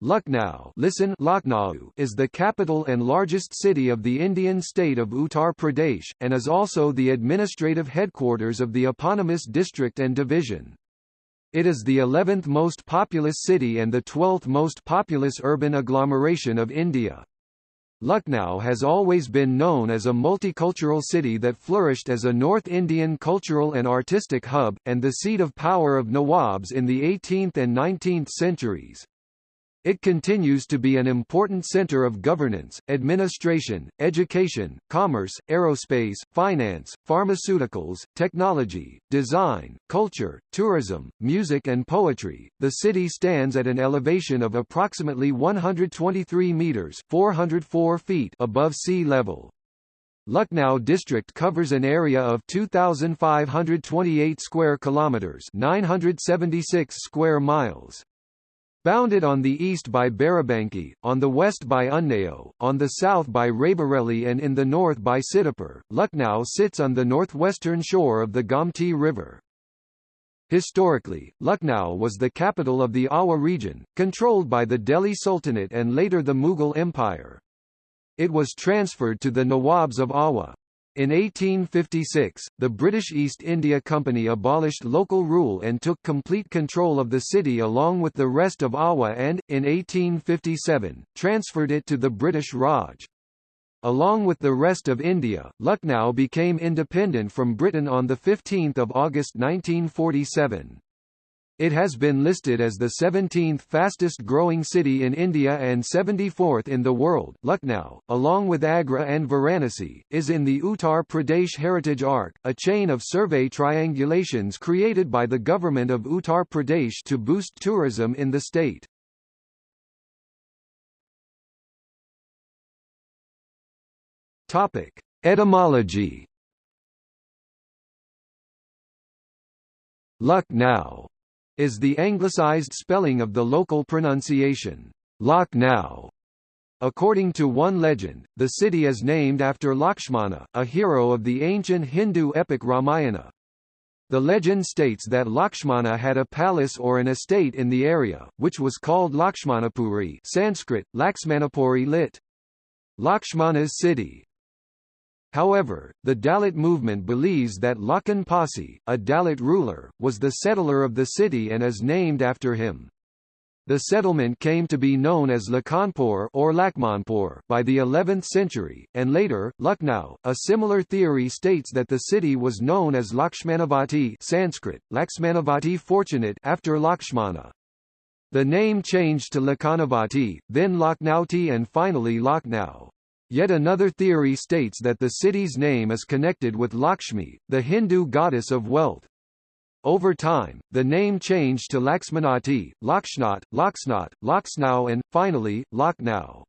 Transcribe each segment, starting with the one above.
Lucknow listen Lucknow is the capital and largest city of the Indian state of Uttar Pradesh, and is also the administrative headquarters of the eponymous district and division. It is the 11th most populous city and the 12th most populous urban agglomeration of India. Lucknow has always been known as a multicultural city that flourished as a North Indian cultural and artistic hub, and the seat of power of Nawabs in the 18th and 19th centuries. It continues to be an important center of governance, administration, education, commerce, aerospace, finance, pharmaceuticals, technology, design, culture, tourism, music and poetry. The city stands at an elevation of approximately 123 meters, 404 feet above sea level. Lucknow district covers an area of 2528 square kilometers, 976 square miles. Bounded on the east by Barabanki, on the west by Unnao, on the south by Raebareli and in the north by Sitapur, Lucknow sits on the northwestern shore of the Gomti River. Historically, Lucknow was the capital of the Awadh region, controlled by the Delhi Sultanate and later the Mughal Empire. It was transferred to the Nawabs of Awadh. In 1856, the British East India Company abolished local rule and took complete control of the city along with the rest of Awadh and, in 1857, transferred it to the British Raj. Along with the rest of India, Lucknow became independent from Britain on 15 August 1947. It has been listed as the 17th fastest growing city in India and 74th in the world. Lucknow, along with Agra and Varanasi, is in the Uttar Pradesh Heritage Arc, a chain of survey triangulations created by the government of Uttar Pradesh to boost tourism in the state. Topic: Etymology. Lucknow is the anglicized spelling of the local pronunciation, Lucknow. According to one legend, the city is named after Lakshmana, a hero of the ancient Hindu epic Ramayana. The legend states that Lakshmana had a palace or an estate in the area, which was called Lakshmanapuri Sanskrit, Laxmanapuri lit. Lakshmana's city. However, the Dalit movement believes that Lakhan Pasi, a Dalit ruler, was the settler of the city and is named after him. The settlement came to be known as Lakhanpur or Lakmanpur by the 11th century, and later, Lucknow. A similar theory states that the city was known as Lakshmanavati Sanskrit, Laxmanavati fortunate after Lakshmana. The name changed to Lakhanavati, then Lakhnauti and finally Lucknow. Yet another theory states that the city's name is connected with Lakshmi, the Hindu goddess of wealth. Over time, the name changed to Laxmanati, Lakshnat, Laksnat, Laksnau and, finally, Lucknow.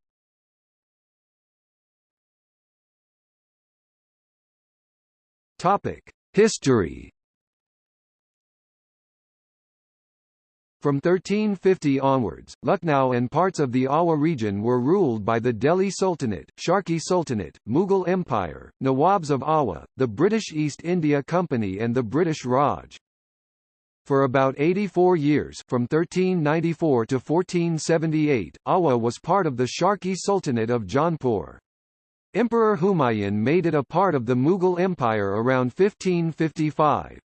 History From 1350 onwards, Lucknow and parts of the Awadh region were ruled by the Delhi Sultanate, Sharqi Sultanate, Mughal Empire, Nawabs of Awadh, the British East India Company and the British Raj. For about 84 years from 1394 to 1478, Awadh was part of the Sharqi Sultanate of Jaunpur. Emperor Humayun made it a part of the Mughal Empire around 1555.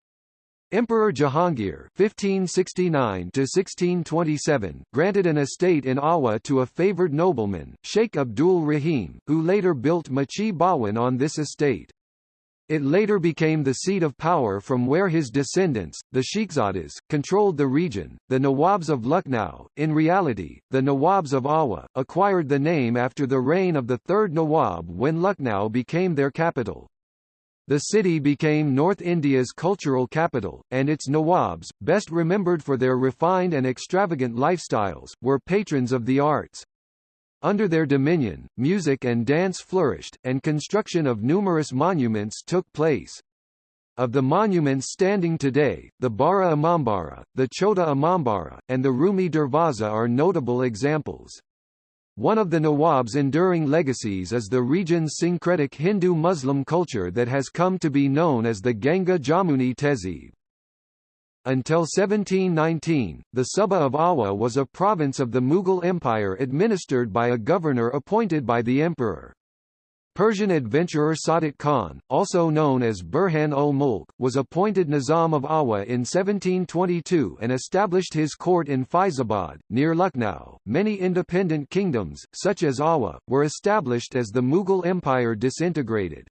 Emperor Jahangir (1569–1627) granted an estate in Awadh to a favoured nobleman, Sheikh Abdul Rahim, who later built Machi Bhawan on this estate. It later became the seat of power from where his descendants, the Sheikhzadas, controlled the region. The Nawabs of Lucknow, in reality, the Nawabs of Awadh, acquired the name after the reign of the third Nawab when Lucknow became their capital. The city became North India's cultural capital, and its Nawabs, best remembered for their refined and extravagant lifestyles, were patrons of the arts. Under their dominion, music and dance flourished, and construction of numerous monuments took place. Of the monuments standing today, the Bara Imambara, the Chota Imambara, and the Rumi Darwaza are notable examples. One of the Nawab's enduring legacies is the region's syncretic Hindu-Muslim culture that has come to be known as the Ganga Jamuni Tehzeeb. Until 1719, the Suba of Awadh was a province of the Mughal Empire administered by a governor appointed by the emperor. Persian adventurer Sadiq Khan, also known as Burhan ul Mulk, was appointed Nizam of Awadh in 1722 and established his court in Faizabad, near Lucknow. Many independent kingdoms, such as Awadh, were established as the Mughal Empire disintegrated.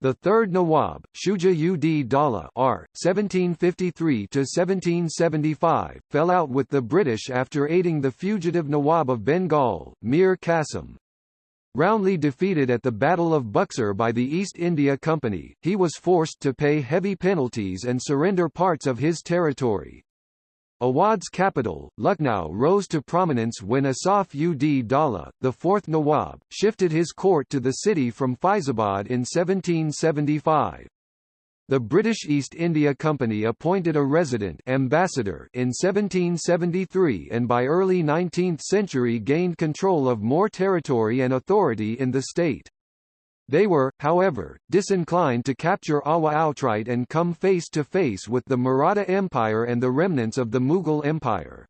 The third Nawab, Shuja ud Dala R. 1753–1775, fell out with the British after aiding the fugitive Nawab of Bengal, Mir Qasim. Roundly defeated at the Battle of Buxar by the East India Company, he was forced to pay heavy penalties and surrender parts of his territory. Awadh's capital, Lucknow rose to prominence when Asaf ud Dala, the fourth Nawab, shifted his court to the city from Faizabad in 1775. The British East India Company appointed a resident ambassador in 1773 and by early 19th century gained control of more territory and authority in the state. They were, however, disinclined to capture Awadh outright and come face to face with the Maratha Empire and the remnants of the Mughal Empire.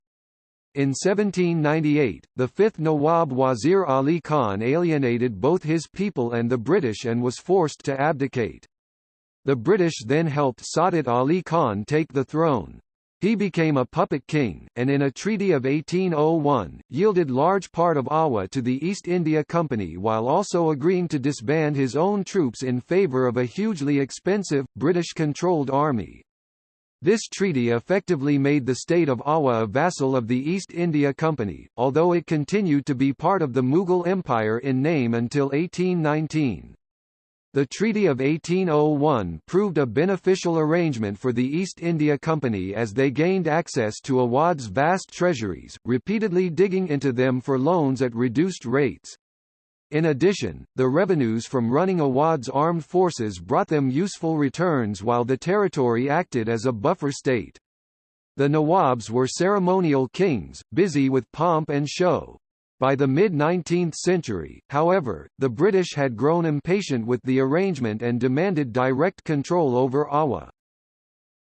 In 1798, the fifth Nawab Wazir Ali Khan alienated both his people and the British and was forced to abdicate. The British then helped Saadat Ali Khan take the throne. He became a puppet king, and in a treaty of 1801, yielded large part of Awadh to the East India Company while also agreeing to disband his own troops in favour of a hugely expensive, British-controlled army. This treaty effectively made the state of Awadh a vassal of the East India Company, although it continued to be part of the Mughal Empire in name until 1819. The Treaty of 1801 proved a beneficial arrangement for the East India Company as they gained access to Awadh's vast treasuries, repeatedly digging into them for loans at reduced rates. In addition, the revenues from running Awadh's armed forces brought them useful returns while the territory acted as a buffer state. The Nawabs were ceremonial kings, busy with pomp and show. By the mid-19th century, however, the British had grown impatient with the arrangement and demanded direct control over Awadh.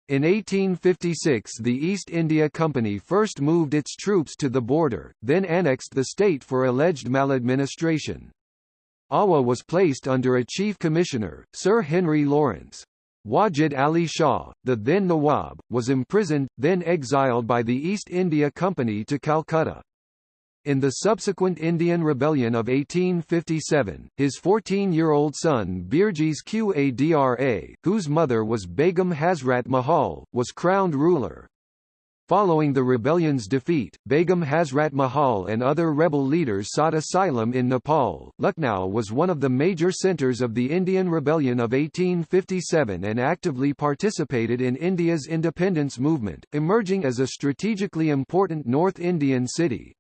In 1856 the East India Company first moved its troops to the border, then annexed the state for alleged maladministration. Awadh was placed under a chief commissioner, Sir Henry Lawrence. Wajid Ali Shah, the then Nawab, was imprisoned, then exiled by the East India Company to Calcutta. In the subsequent Indian Rebellion of 1857, his 14-year-old son Birjis Qadra, whose mother was Begum Hazrat Mahal, was crowned ruler. Following the rebellion's defeat, Begum Hazrat Mahal and other rebel leaders sought asylum in Nepal. Lucknow was one of the major centres of the Indian Rebellion of 1857 and actively participated in India's independence movement, emerging as a strategically important North Indian city.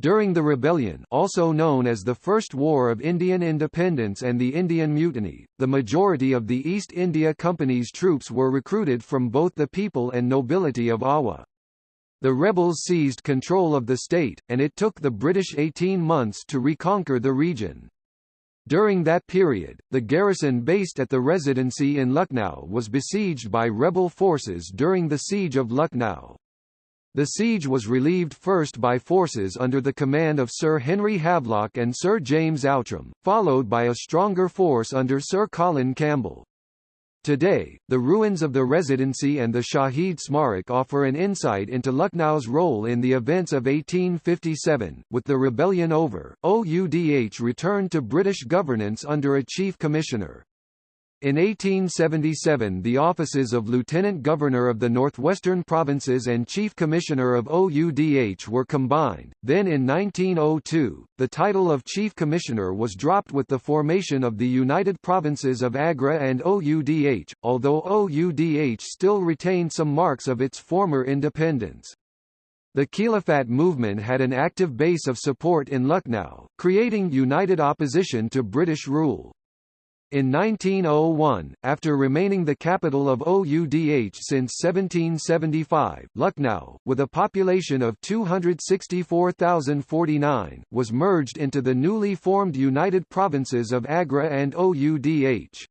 During the rebellion also known as the First War of Indian Independence and the Indian Mutiny, the majority of the East India Company's troops were recruited from both the people and nobility of Awadh. The rebels seized control of the state, and it took the British 18 months to reconquer the region. During that period, the garrison based at the residency in Lucknow was besieged by rebel forces during the Siege of Lucknow. The siege was relieved first by forces under the command of Sir Henry Havelock and Sir James Outram, followed by a stronger force under Sir Colin Campbell. Today, the ruins of the Residency and the Shahid Smarak offer an insight into Lucknow's role in the events of 1857. With the rebellion over, OUDH returned to British governance under a chief commissioner. In 1877 the offices of Lieutenant Governor of the Northwestern Provinces and Chief Commissioner of OUDH were combined, then in 1902, the title of Chief Commissioner was dropped with the formation of the United Provinces of Agra and OUDH, although OUDH still retained some marks of its former independence. The Khilafat movement had an active base of support in Lucknow, creating united opposition to British rule. In 1901, after remaining the capital of OUDH since 1775, Lucknow, with a population of 264,049, was merged into the newly formed United Provinces of Agra and OUDH.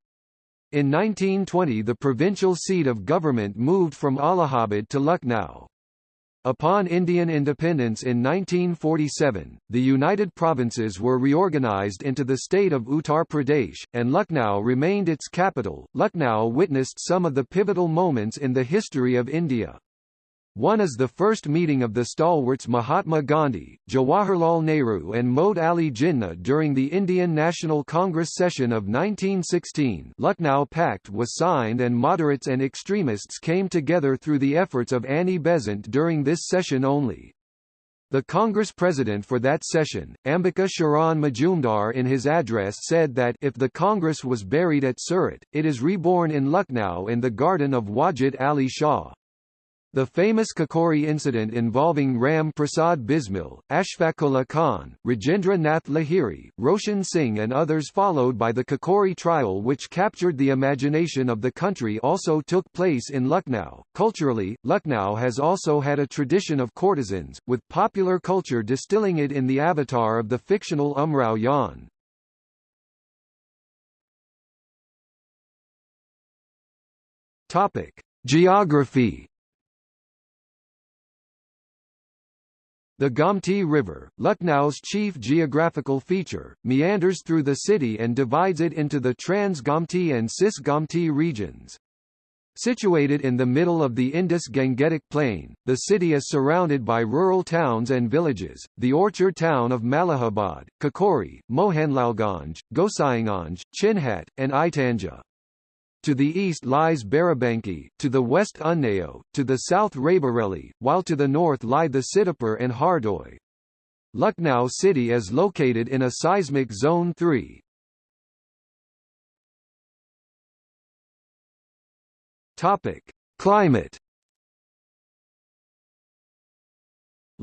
In 1920 the provincial seat of government moved from Allahabad to Lucknow. Upon Indian independence in 1947, the United Provinces were reorganized into the state of Uttar Pradesh, and Lucknow remained its capital. Lucknow witnessed some of the pivotal moments in the history of India. One is the first meeting of the stalwarts Mahatma Gandhi, Jawaharlal Nehru and Muhammad Ali Jinnah during the Indian National Congress session of 1916 Lucknow Pact was signed and moderates and extremists came together through the efforts of Annie Besant during this session only. The Congress president for that session, Ambika Charan Majumdar in his address said that if the Congress was buried at Surat, it is reborn in Lucknow in the garden of Wajid Ali Shah. The famous Kakori incident involving Ram Prasad Bismil, Ashfaqullah Khan, Rajendra Nath Lahiri, Roshan Singh and others followed by the Kakori trial which captured the imagination of the country also took place in Lucknow. Culturally, Lucknow has also had a tradition of courtesans, with popular culture distilling it in the avatar of the fictional Umrao. Topic: Geography The Gomti River, Lucknow's chief geographical feature, meanders through the city and divides it into the Trans-Gomti and Cis-Gomti regions. Situated in the middle of the Indus-Gangetic Plain, the city is surrounded by rural towns and villages, the orchard town of Malihabad, Kakori, Mohanlalganj, Gosaiganj, Chinhat, and Itaunja. To the east lies Barabanki, to the west Unnao, to the south Raebareli, while to the north lie the Sitapur and Hardoi. Lucknow city is located in a seismic zone 3. Topic: Climate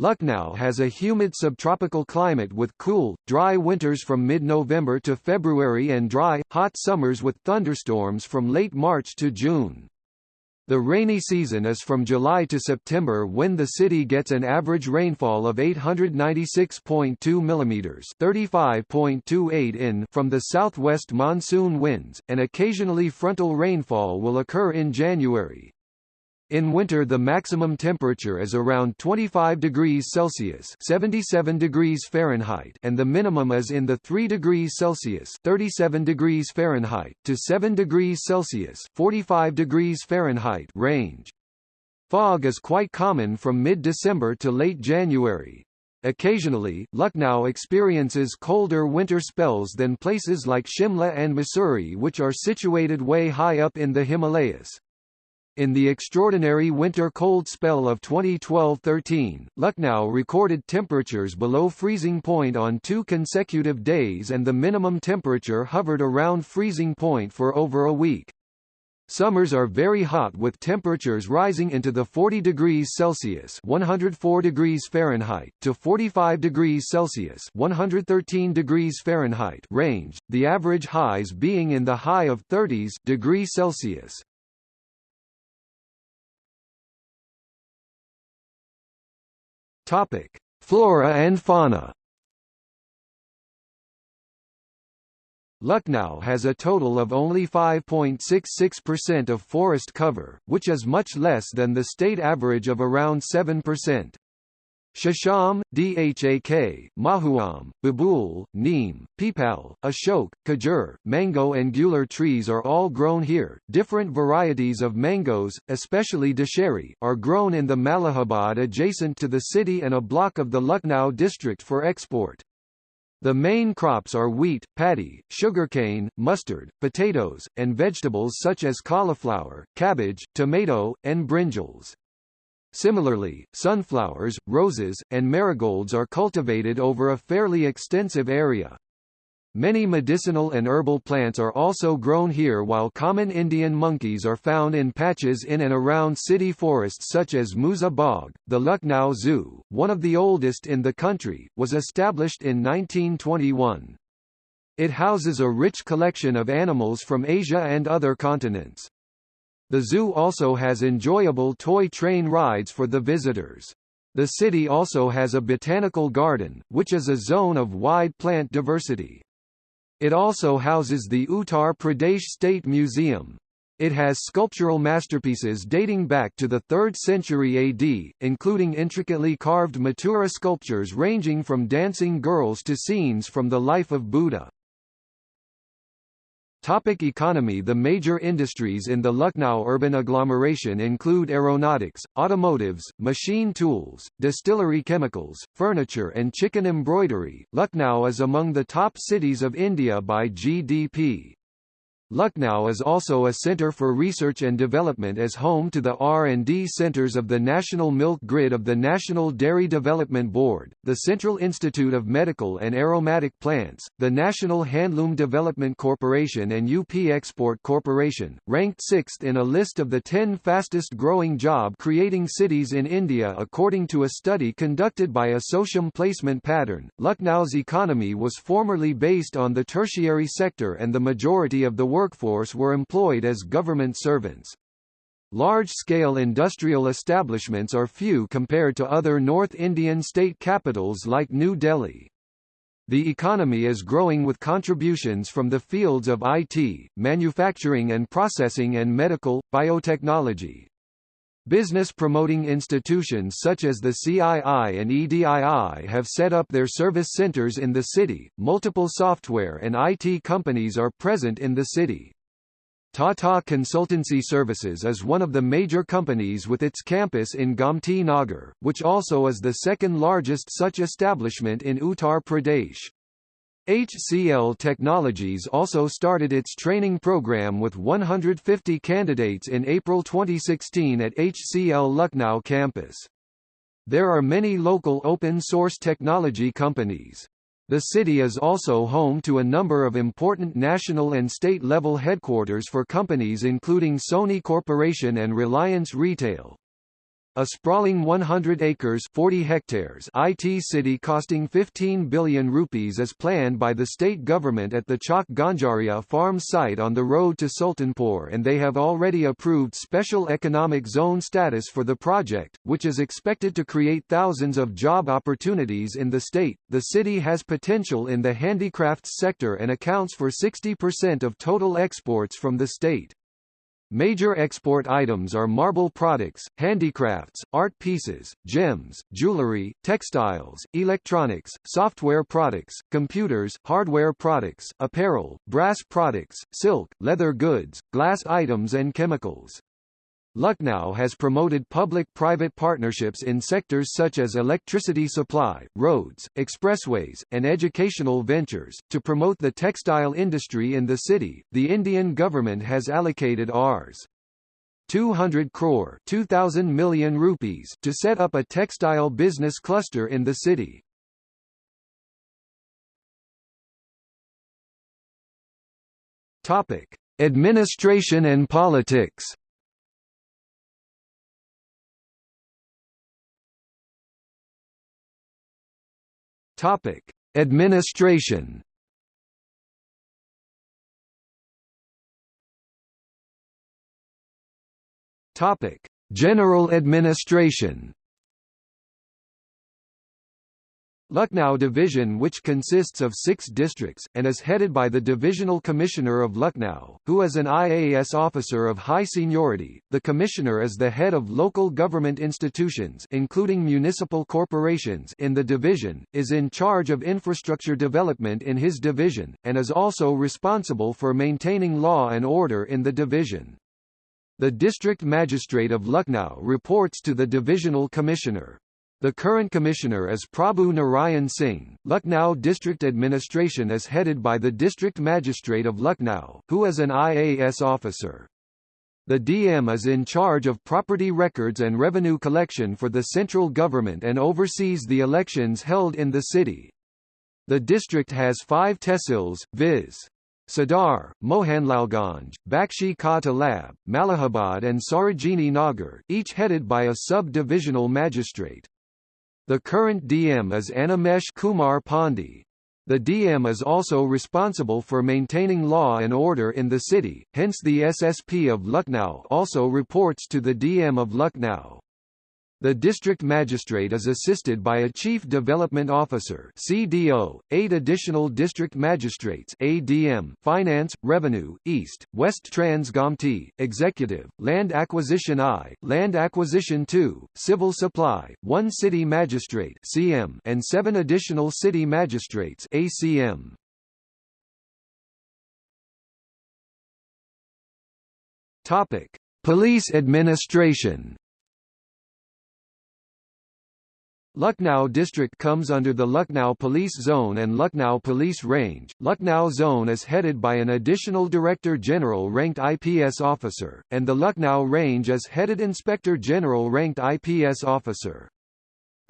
Lucknow has a humid subtropical climate with cool, dry winters from mid-November to February and dry, hot summers with thunderstorms from late March to June. The rainy season is from July to September when the city gets an average rainfall of 896.2 mm 35.28 in from the southwest monsoon winds, and occasionally frontal rainfall will occur in January. In winter the maximum temperature is around 25 degrees Celsius 77 degrees Fahrenheit and the minimum is in the 3 degrees Celsius 37 degrees Fahrenheit to 7 degrees Celsius 45 degrees Fahrenheit range. Fog is quite common from mid-December to late January. Occasionally, Lucknow experiences colder winter spells than places like Shimla and Mussoorie which are situated way high up in the Himalayas. In the extraordinary winter cold spell of 2012-13, Lucknow recorded temperatures below freezing point on two consecutive days and the minimum temperature hovered around freezing point for over a week. Summers are very hot with temperatures rising into the 40 degrees Celsius 104 degrees Fahrenheit to 45 degrees Celsius 113 degrees Fahrenheit range, the average highs being in the high of 30s degrees Celsius. Topic: Flora and fauna. Lucknow has a total of only 5.66% of forest cover, which is much less than the state average of around 7%. Shisham, Dhak, Mahuam, Babul, Neem, Peepal, Ashok, Kajur, mango and gular trees are all grown here. Different varieties of mangoes, especially Dasheri, are grown in the Malihabad adjacent to the city and a block of the Lucknow district for export. The main crops are wheat, paddy, sugarcane, mustard, potatoes, and vegetables such as cauliflower, cabbage, tomato, and brinjals. Similarly, sunflowers, roses, and marigolds are cultivated over a fairly extensive area. Many medicinal and herbal plants are also grown here while common Indian monkeys are found in patches in and around city forests such as Musa Bagh. The Lucknow Zoo, one of the oldest in the country, was established in 1921. It houses a rich collection of animals from Asia and other continents. The zoo also has enjoyable toy train rides for the visitors. The city also has a botanical garden, which is a zone of wide plant diversity. It also houses the Uttar Pradesh State Museum. It has sculptural masterpieces dating back to the 3rd century AD, including intricately carved Mathura sculptures ranging from dancing girls to scenes from the life of Buddha. Topic economy The major industries in the Lucknow urban agglomeration include aeronautics, automotives, machine tools, distillery chemicals, furniture and chikan embroidery. Lucknow is among the top cities of India by GDP. Lucknow is also a center for research and development as home to the R&D centers of the National Milk Grid of the National Dairy Development Board, the Central Institute of Medical and Aromatic Plants, the National Handloom Development Corporation and UP Export Corporation, ranked sixth in a list of the 10 fastest-growing job-creating cities in India according to a study conducted by ASSOCHAM Placement Pattern. Lucknow's economy was formerly based on the tertiary sector and the majority of the workforce were employed as government servants. Large-scale industrial establishments are few compared to other North Indian state capitals like New Delhi. The economy is growing with contributions from the fields of IT, manufacturing and processing and medical, biotechnology. Business promoting institutions such as the CII and EDII have set up their service centers in the city. Multiple software and IT companies are present in the city. Tata Consultancy Services is one of the major companies with its campus in Gomti Nagar, which also is the second largest such establishment in Uttar Pradesh. HCL Technologies also started its training program with 150 candidates in April 2016 at HCL Lucknow campus. There are many local open-source technology companies. The city is also home to a number of important national and state-level headquarters for companies including Sony Corporation and Reliance Retail. A sprawling 100 acres 40 hectares IT city costing 15 billion rupees is planned by the state government at the Chak Ganjaria farm site on the road to Sultanpur and they have already approved special economic zone status for the project, which is expected to create thousands of job opportunities in the state. The city has potential in the handicrafts sector and accounts for 60% of total exports from the state. Major export items are marble products, handicrafts, art pieces, gems, jewelry, textiles, electronics, software products, computers, hardware products, apparel, brass products, silk, leather goods, glass items and chemicals. Lucknow has promoted public-private partnerships in sectors such as electricity supply, roads, expressways, and educational ventures. To promote the textile industry in the city, the Indian government has allocated Rs. 200 crore 2000 million rupees to set up a textile business cluster in the city. Topic: Administration and politics. Topic: Administration. Topic: General administration. Lucknow Division which consists of six districts, and is headed by the Divisional Commissioner of Lucknow, who is an IAS officer of high seniority. The Commissioner is the head of local government institutions including municipal corporations in the division, is in charge of infrastructure development in his division, and is also responsible for maintaining law and order in the division. The District Magistrate of Lucknow reports to the Divisional Commissioner. The current commissioner is Prabhu Narayan Singh. Lucknow District Administration is headed by the District Magistrate of Lucknow, who is an IAS officer. The DM is in charge of property records and revenue collection for the central government and oversees the elections held in the city. The district has five tehsils, viz. Sadar, Mohanlalganj, Bakshi Ka Talab, Malihabad and Sarojini Nagar, each headed by a sub-divisional magistrate. The current DM is Animesh Kumar Pandey. The DM is also responsible for maintaining law and order in the city, hence the SSP of Lucknow also reports to the DM of Lucknow. The district magistrate is assisted by a chief development officer (CDO), eight additional district magistrates (ADM), finance, revenue, east, west Transgomti, executive, land acquisition I, land acquisition II, civil supply, one city magistrate (CM), and seven additional city magistrates (ACM). Topic: Police administration. Lucknow district comes under the Lucknow Police Zone and Lucknow Police Range. Lucknow Zone is headed by an additional Director General ranked IPS officer, and the Lucknow Range is headed Inspector General ranked IPS officer.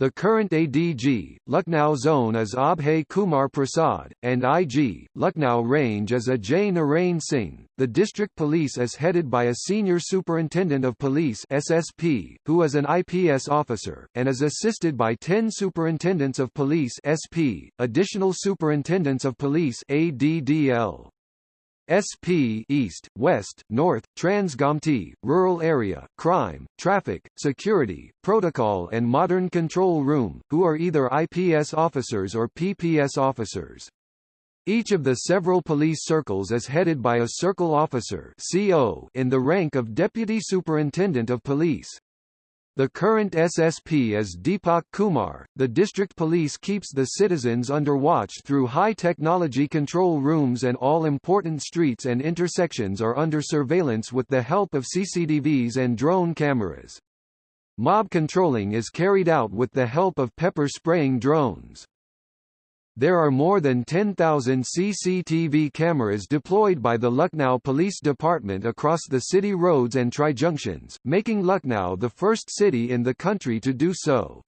The current ADG, Lucknow Zone is Abhay Kumar Prasad, and IG, Lucknow Range is Ajay Narain Singh. The district police is headed by a Senior Superintendent of Police SSP, who is an IPS officer, and is assisted by 10 Superintendents of Police SP, Additional Superintendents of Police ADDL. SP East, West, North, Transgomti, Rural Area, Crime, Traffic, Security, Protocol and Modern Control Room, who are either IPS officers or PPS officers. Each of the several police circles is headed by a circle officer CO in the rank of Deputy Superintendent of Police. The current SSP is Deepak Kumar. The district police keeps the citizens under watch through high-technology control rooms and all important streets and intersections are under surveillance with the help of CCTVs and drone cameras. Mob controlling is carried out with the help of pepper-spraying drones. There are more than 10,000 CCTV cameras deployed by the Lucknow Police Department across the city roads and tri-junctions, making Lucknow the first city in the country to do so.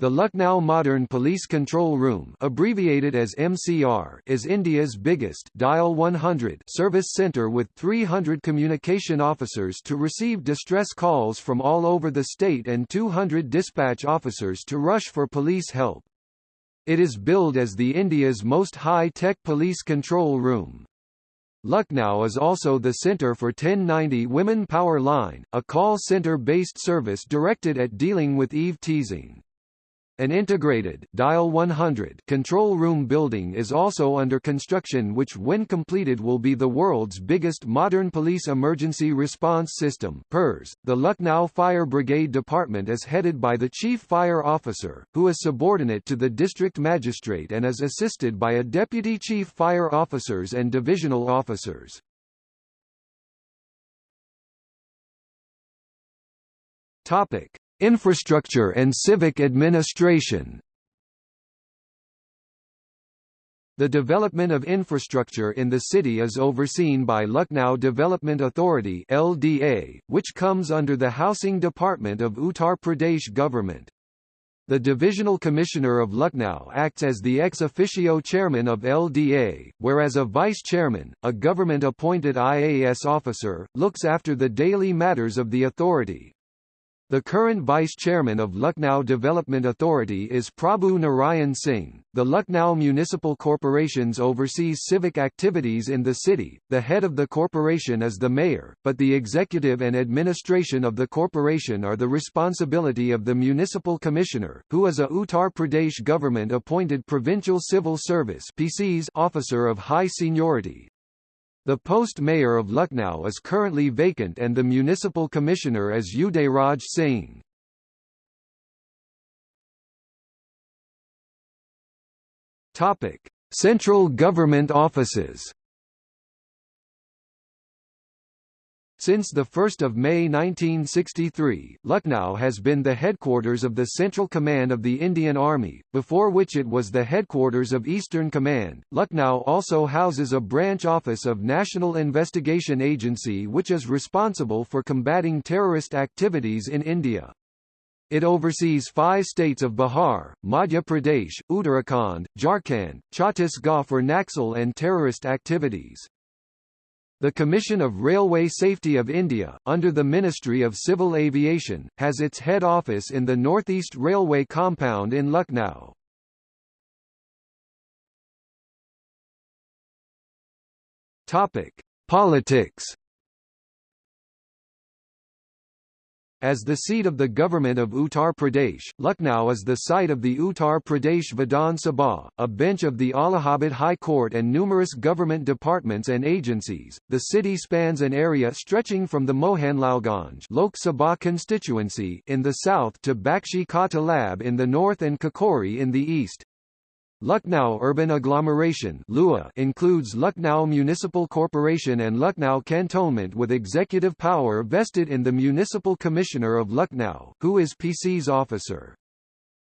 The Lucknow Modern Police Control Room abbreviated as MCR is India's biggest Dial 100 service center with 300 communication officers to receive distress calls from all over the state and 200 dispatch officers to rush for police help. It is billed as the India's most high-tech police control room. Lucknow is also the center for 1090 Women Power Line, a call center-based service directed at dealing with eve teasing. An integrated Dial 100 control room building is also under construction which when completed will be the world's biggest modern police emergency response system PERS. .The Lucknow Fire Brigade Department is headed by the Chief Fire Officer, who is subordinate to the District Magistrate and is assisted by a Deputy Chief Fire Officers and Divisional Officers. Topic. Infrastructure and civic administration The development of infrastructure in the city is overseen by Lucknow Development Authority LDA, which comes under the Housing Department of Uttar Pradesh government. The Divisional Commissioner of Lucknow acts as the ex officio chairman of LDA, whereas a vice chairman, a government-appointed IAS officer, looks after the daily matters of the authority. The current vice chairman of Lucknow Development Authority is Prabhu Narayan Singh. The Lucknow Municipal Corporations oversees civic activities in the city. The head of the corporation is the mayor, but the executive and administration of the corporation are the responsibility of the municipal commissioner, who is a Uttar Pradesh government appointed provincial civil service (PCS) officer of high seniority. The post mayor of Lucknow is currently vacant and the municipal commissioner is Udayraj Singh. Topic: Central government offices. Since 1 May 1963, Lucknow has been the headquarters of the Central Command of the Indian Army, before which it was the headquarters of Eastern Command. Lucknow also houses a branch office of National Investigation Agency which is responsible for combating terrorist activities in India. It oversees five states of Bihar, Madhya Pradesh, Uttarakhand, Jharkhand, Chhattisgarh for Naxal and terrorist activities. The Commission of Railway Safety of India, under the Ministry of Civil Aviation, has its head office in the Northeast Railway compound in Lucknow. Topic: Politics As the seat of the government of Uttar Pradesh, Lucknow is the site of the Uttar Pradesh Vidhan Sabha, a bench of the Allahabad High Court and numerous government departments and agencies. The city spans an area stretching from the Mohanlalganj Lok Sabha constituency in the south to Bakshi Ka Talab in the north and Kakori in the east. Lucknow Urban Agglomeration includes Lucknow Municipal Corporation and Lucknow Cantonment with executive power vested in the Municipal Commissioner of Lucknow, who is PCS officer.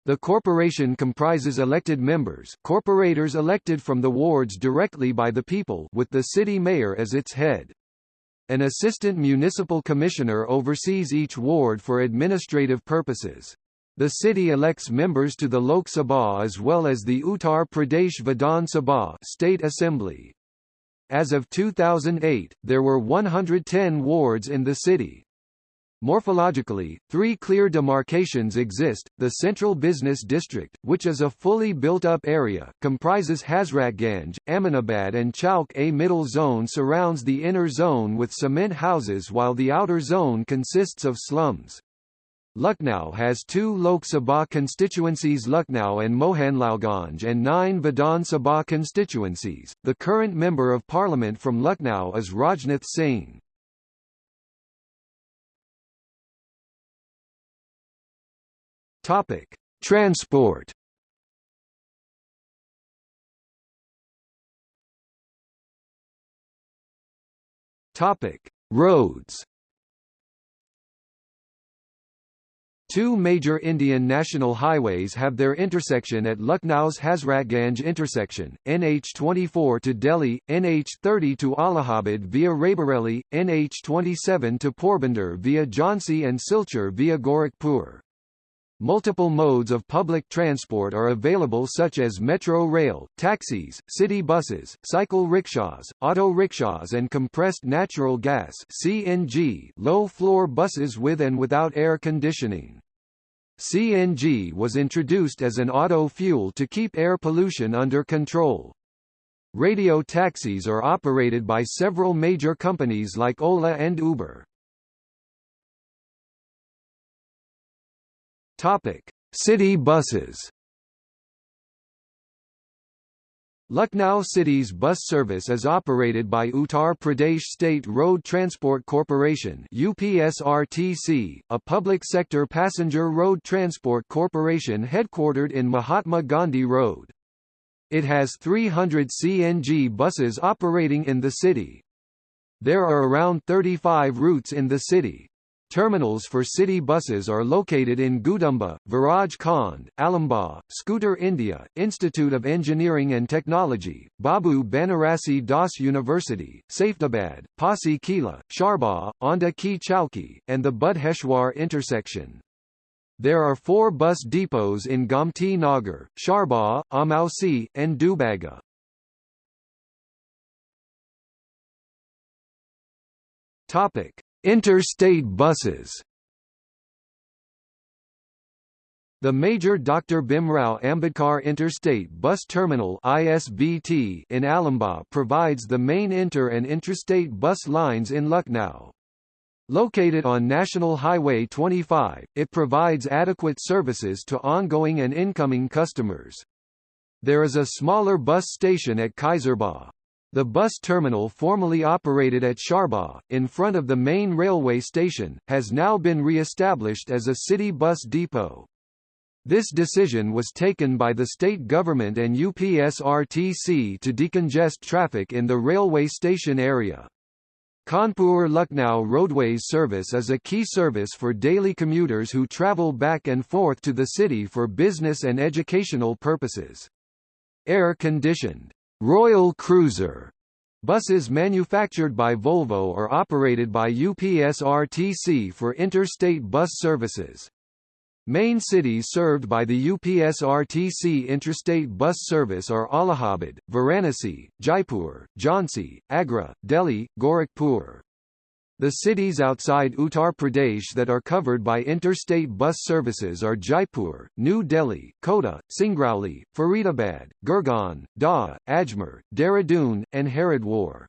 The corporation comprises elected members corporators elected from the wards directly by the people with the city mayor as its head. An assistant municipal commissioner oversees each ward for administrative purposes. The city elects members to the Lok Sabha as well as the Uttar Pradesh Vidhan Sabha State Assembly. As of 2008, there were 110 wards in the city. Morphologically, three clear demarcations exist. The Central Business District, which is a fully built-up area, comprises Hazratganj, Aminabad and Chowk. A middle zone surrounds the inner zone with cement houses while the outer zone consists of slums. Lucknow has two Lok Sabha constituencies Lucknow and Mohanlalganj and nine Vidhan Sabha constituencies. The current Member of Parliament from Lucknow is Rajnath Singh. Topic: Transport. Topic: Roads. Two major Indian national highways have their intersection at Lucknow's Hazratganj intersection, NH24 to Delhi, NH30 to Allahabad via Raebareli, NH27 to Porbandar via Jhansi and Silchar via Gorakhpur. Multiple modes of public transport are available such as metro rail, taxis, city buses, cycle rickshaws, auto rickshaws and compressed natural gas CNG low-floor buses with and without air conditioning. CNG was introduced as an auto fuel to keep air pollution under control. Radio taxis are operated by several major companies like Ola and Uber. Topic: City buses. Lucknow City's bus service is operated by Uttar Pradesh State Road Transport Corporation UPSRTC, a public sector passenger road transport corporation headquartered in Mahatma Gandhi Road. It has 300 CNG buses operating in the city. There are around 35 routes in the city. Terminals for city buses are located in Gudumba, Viraj Khand, Alambagh, Scooter India, Institute of Engineering and Technology, Babu Banarasi Das University, Safedabad, Pasi Kila, Charbagh, Aundha Ki Chowki, and the Budheshwar intersection. There are four bus depots in Gomti Nagar, Charbagh, Amausi, and Dubaga. Topic: Interstate buses The major Dr. Bhimrao Ambedkar Interstate Bus Terminal ISBT in Alambagh provides the main inter- and intrastate bus lines in Lucknow. Located on National Highway 25, it provides adequate services to ongoing and incoming customers. There is a smaller bus station at Kaiserbagh. The bus terminal formerly operated at Charbagh, in front of the main railway station, has now been re-established as a city bus depot. This decision was taken by the state government and UPSRTC to decongest traffic in the railway station area. Kanpur-Lucknow roadways service is a key service for daily commuters who travel back and forth to the city for business and educational purposes. Air-conditioned Royal Cruiser buses manufactured by Volvo are operated by UPSRTC for interstate bus services. Main cities served by the UPSRTC interstate bus service are Allahabad, Varanasi, Jaipur, Jhansi, Agra, Delhi, Gorakhpur. The cities outside Uttar Pradesh that are covered by interstate bus services are Jaipur, New Delhi, Kota, Singrauli, Faridabad, Gurgaon, Dahod, Ajmer, Dehradun, and Haridwar.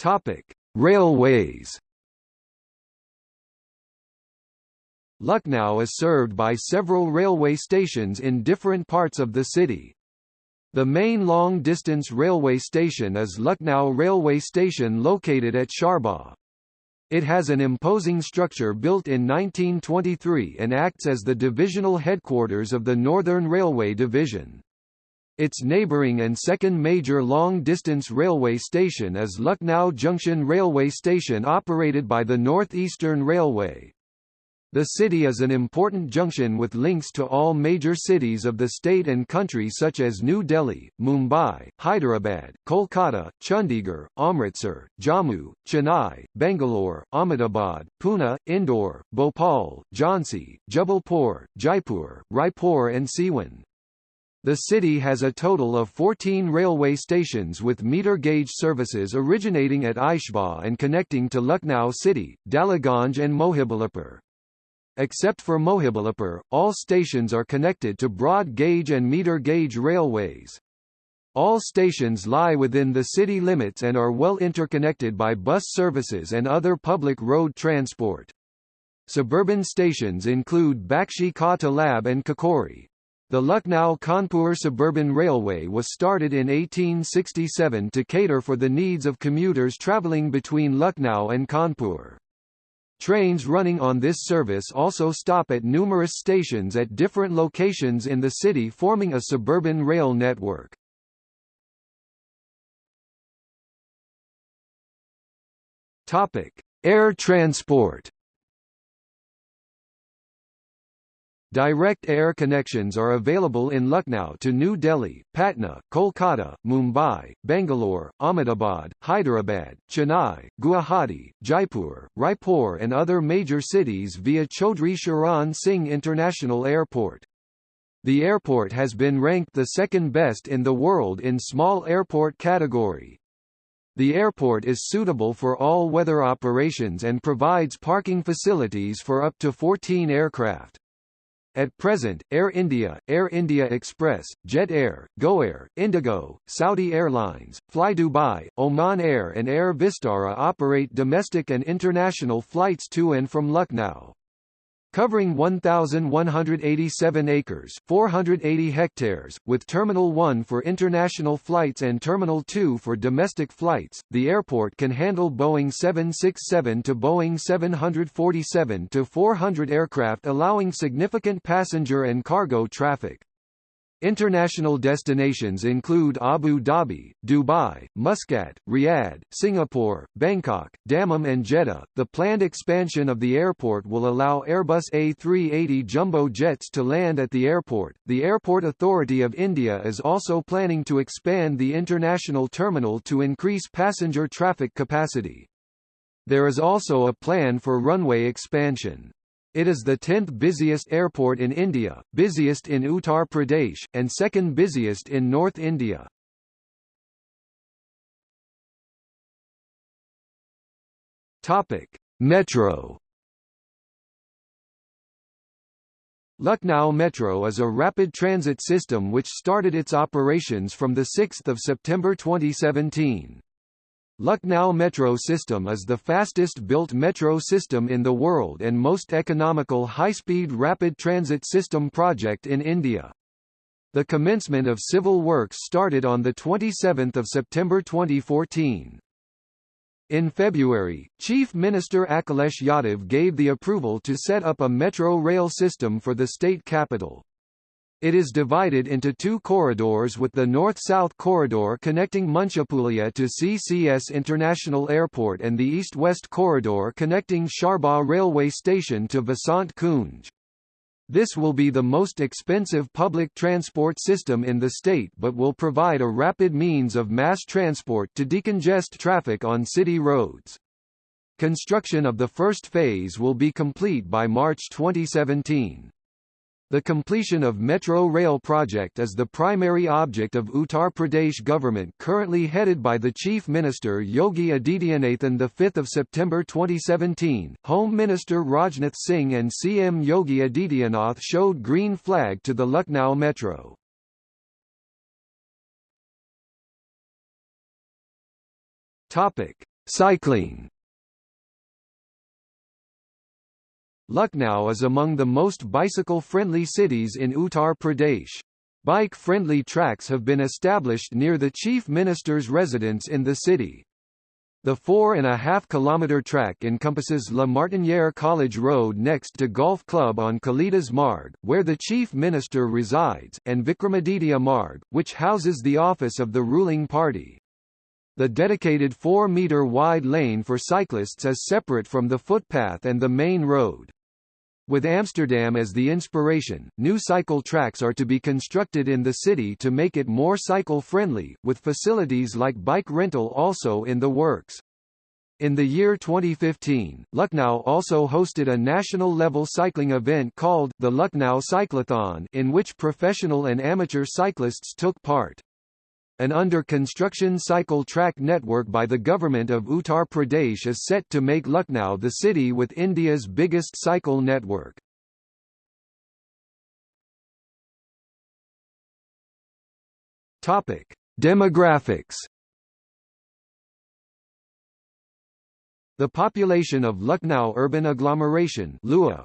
Topic: Railways. Lucknow is served by several railway stations in different parts of the city. The main long-distance railway station is Lucknow Railway Station located at Charbagh. It has an imposing structure built in 1923 and acts as the divisional headquarters of the Northern Railway Division. Its neighbouring and second major long-distance railway station is Lucknow Junction Railway Station operated by the North Eastern Railway. The city is an important junction with links to all major cities of the state and country such as New Delhi, Mumbai, Hyderabad, Kolkata, Chandigarh, Amritsar, Jammu, Chennai, Bangalore, Ahmedabad, Pune, Indore, Bhopal, Jhansi, Jabalpur, Jaipur, Raipur and Siwan. The city has a total of 14 railway stations with meter gauge services originating at Aishbagh and connecting to Lucknow City, Daliganj and Mohibullapur. Except for Mohibullapur, all stations are connected to broad gauge and meter gauge railways. All stations lie within the city limits and are well interconnected by bus services and other public road transport. Suburban stations include Bakshi Ka Talab and Kakori. The Lucknow-Kanpur Suburban Railway was started in 1867 to cater for the needs of commuters travelling between Lucknow and Kanpur. Trains running on this service also stop at numerous stations at different locations in the city forming a suburban rail network. Topic: Air transport Direct air connections are available in Lucknow to New Delhi, Patna, Kolkata, Mumbai, Bangalore, Ahmedabad, Hyderabad, Chennai, Guwahati, Jaipur, Raipur and other major cities via Chaudhry Charan Singh International Airport. The airport has been ranked the second best in the world in small airport category. The airport is suitable for all-weather operations and provides parking facilities for up to 14 aircraft. At present, Air India, Air India Express, Jet Air, GoAir, Indigo, Saudi Airlines, Fly Dubai, Oman Air and Air Vistara operate domestic and international flights to and from Lucknow covering 1,187 acres 480 hectares, with Terminal 1 for international flights and Terminal 2 for domestic flights. The airport can handle Boeing 767 to Boeing 747 to 400 aircraft allowing significant passenger and cargo traffic. International destinations include Abu Dhabi, Dubai, Muscat, Riyadh, Singapore, Bangkok, Dammam and Jeddah. The planned expansion of the airport will allow Airbus A380 jumbo jets to land at the airport. The Airport Authority of India is also planning to expand the international terminal to increase passenger traffic capacity. There is also a plan for runway expansion. It is the 10th busiest airport in India, busiest in Uttar Pradesh, and second busiest in North India. Topic: Metro Lucknow Metro is a rapid transit system which started its operations from 6 September 2017. Lucknow Metro System is the fastest-built metro system in the world and most economical high-speed rapid transit system project in India. The commencement of civil works started on 27 September 2014. In February, Chief Minister Akhilesh Yadav gave the approval to set up a metro rail system for the state capital. It is divided into two corridors with the north-south corridor connecting Munshipulia to CCS International Airport and the east-west corridor connecting Charbagh railway station to Vasant Kunj. This will be the most expensive public transport system in the state but will provide a rapid means of mass transport to decongest traffic on city roads. Construction of the first phase will be complete by March 2017. The completion of Metro Rail project is the primary object of Uttar Pradesh government currently headed by the Chief Minister Yogi Adityanath on 5 September 2017. Home Minister Rajnath Singh and CM Yogi Adityanath showed green flag to the Lucknow Metro. Cycling Lucknow is among the most bicycle-friendly cities in Uttar Pradesh. Bike-friendly tracks have been established near the Chief Minister's residence in the city. The four and a half kilometre track encompasses La Martinière College Road next to Golf Club on Kalidas Marg, where the Chief Minister resides, and Vikramaditya Marg, which houses the office of the ruling party. The dedicated 4-metre wide lane for cyclists is separate from the footpath and the main road. With Amsterdam as the inspiration, new cycle tracks are to be constructed in the city to make it more cycle-friendly, with facilities like bike rental also in the works. In the year 2015, Lucknow also hosted a national-level cycling event called the Lucknow Cyclothon in which professional and amateur cyclists took part. An under-construction cycle track network by the government of Uttar Pradesh is set to make Lucknow the city with India's biggest cycle network. Demographics The population of Lucknow urban agglomeration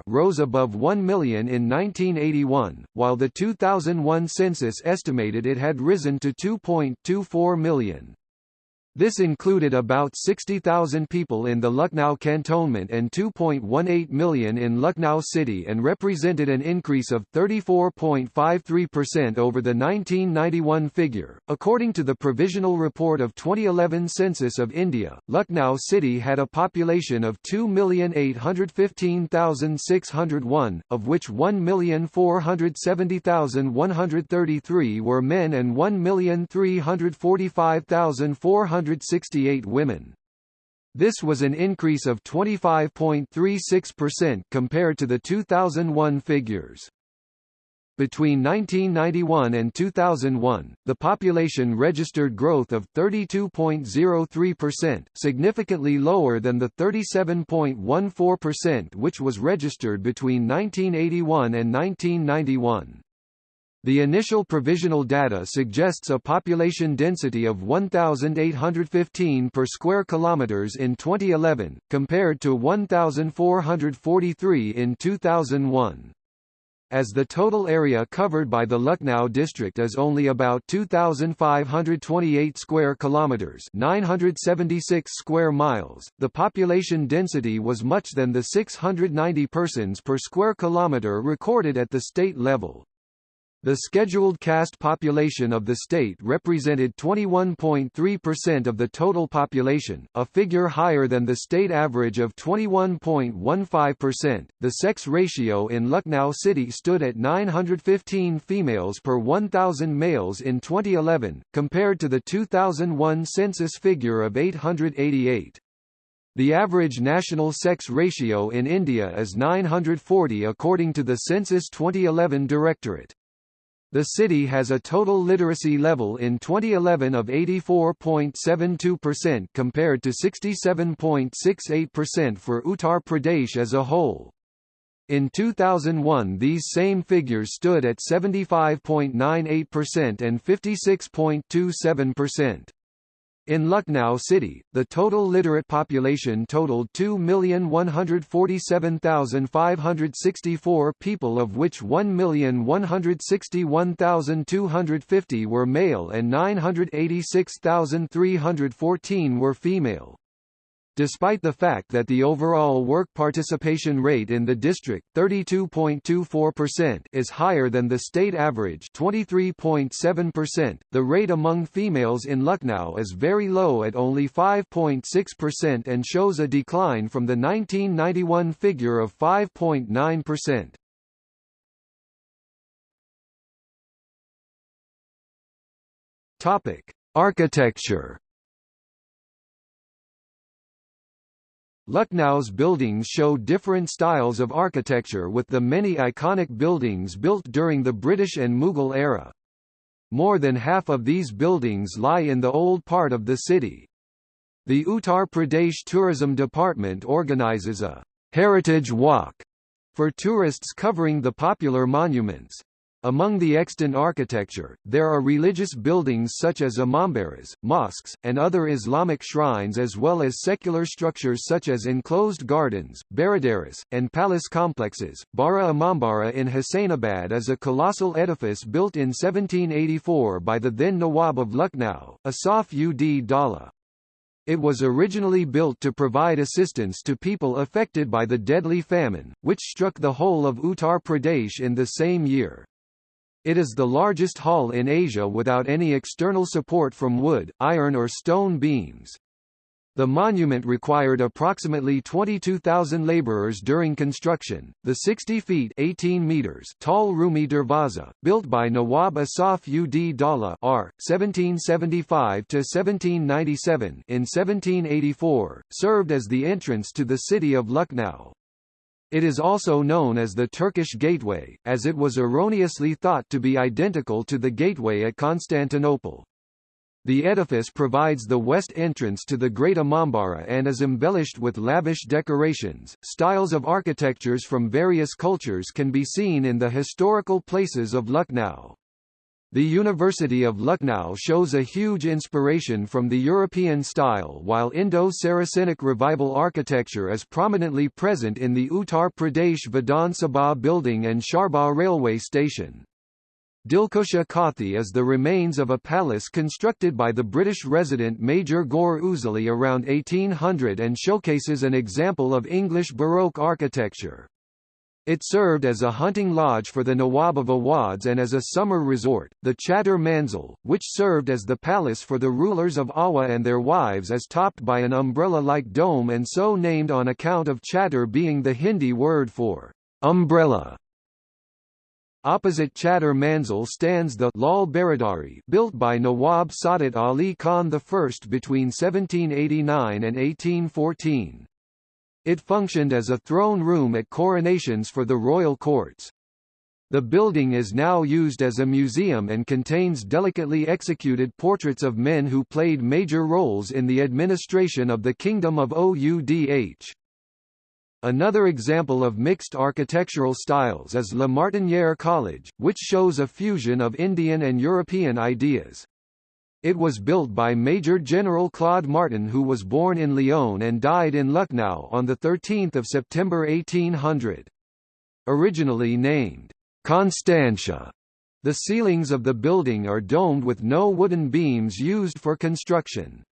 rose above 1 million in 1981, while the 2001 census estimated it had risen to 2.24 million. This included about 60,000 people in the Lucknow cantonment and 2.18 million in Lucknow city and represented an increase of 34.53% over the 1991 figure. According to the provisional report of 2011 Census of India, Lucknow city had a population of 2,815,601, of which 1,470,133 were men and 1,345,400 168 women. This was an increase of 25.36% compared to the 2001 figures. Between 1991 and 2001, the population registered growth of 32.03%, significantly lower than the 37.14% which was registered between 1981 and 1991. The initial provisional data suggests a population density of 1815 per square kilometers in 2011 compared to 1443 in 2001. As the total area covered by the Lucknow district is only about 2528 square kilometers, 976 square miles, the population density was much than the 690 persons per square kilometer recorded at the state level. The scheduled caste population of the state represented 21.3% of the total population, a figure higher than the state average of 21.15%. The sex ratio in Lucknow city stood at 915 females per 1,000 males in 2011, compared to the 2001 census figure of 888. The average national sex ratio in India is 940 according to the Census 2011 Directorate. The city has a total literacy level in 2011 of 84.72% compared to 67.68% for Uttar Pradesh as a whole. In 2001 these same figures stood at 75.98% and 56.27%. In Lucknow city, the total literate population totaled 2,147,564 people of which 1,161,250 were male and 986,314 were female. Despite the fact that the overall work participation rate in the district 32.24% is higher than the state average 23.7%, the rate among females in Lucknow is very low at only 5.6% and shows a decline from the 1991 figure of 5.9%. Topic: Architecture Lucknow's buildings show different styles of architecture with the many iconic buildings built during the British and Mughal era. More than half of these buildings lie in the old part of the city. The Uttar Pradesh Tourism Department organizes a «heritage walk» for tourists covering the popular monuments. Among the extant architecture, there are religious buildings such as imambaras, mosques, and other Islamic shrines as well as secular structures such as enclosed gardens, baradaris, and palace complexes. Bara Imambara in Hussainabad is a colossal edifice built in 1784 by the then Nawab of Lucknow, Asaf ud Daula. It was originally built to provide assistance to people affected by the deadly famine, which struck the whole of Uttar Pradesh in the same year. It is the largest hall in Asia without any external support from wood, iron or stone beams. The monument required approximately 22,000 laborers during construction. The 60 feet 18 meters tall Rumi Darwaza, built by Nawab Asaf ud Daula R. 1775-1797 in 1784, served as the entrance to the city of Lucknow. It is also known as the Turkish Gateway, as it was erroneously thought to be identical to the gateway at Constantinople. The edifice provides the west entrance to the Great Imambara and is embellished with lavish decorations. Styles of architectures from various cultures can be seen in the historical places of Lucknow. The University of Lucknow shows a huge inspiration from the European style while Indo-Saracenic revival architecture is prominently present in the Uttar Pradesh Vidhan Sabha building and Charbagh railway station. Dilkusha Kothi is the remains of a palace constructed by the British resident Major Gore Ouseley around 1800 and showcases an example of English Baroque architecture. It served as a hunting lodge for the Nawab of Awadh and as a summer resort. The Chattar Manzil, which served as the palace for the rulers of Awadh and their wives is topped by an umbrella-like dome and so named on account of chattar being the Hindi word for umbrella. Opposite Chattar Manzil stands the Lal Baradari built by Nawab Saadat Ali Khan I between 1789 and 1814. It functioned as a throne room at coronations for the royal courts. The building is now used as a museum and contains delicately executed portraits of men who played major roles in the administration of the Kingdom of Oudh. Another example of mixed architectural styles is La Martinière College, which shows a fusion of Indian and European ideas. It was built by Major General Claude Martin who was born in Lyon and died in Lucknow on 13 September 1800. Originally named Constantia, the ceilings of the building are domed with no wooden beams used for construction.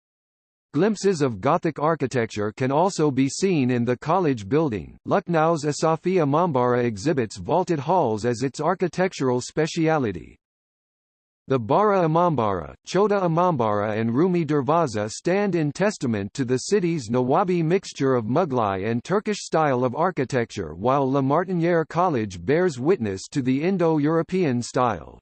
Glimpses of Gothic architecture can also be seen in the college building. Lucknow's Asafi Imambara exhibits vaulted halls as its architectural speciality. The Bara Imambara, Chota Imambara and Rumi Darwaza stand in testament to the city's Nawabi mixture of Mughlai and Turkish style of architecture while La Martinière College bears witness to the Indo-European style.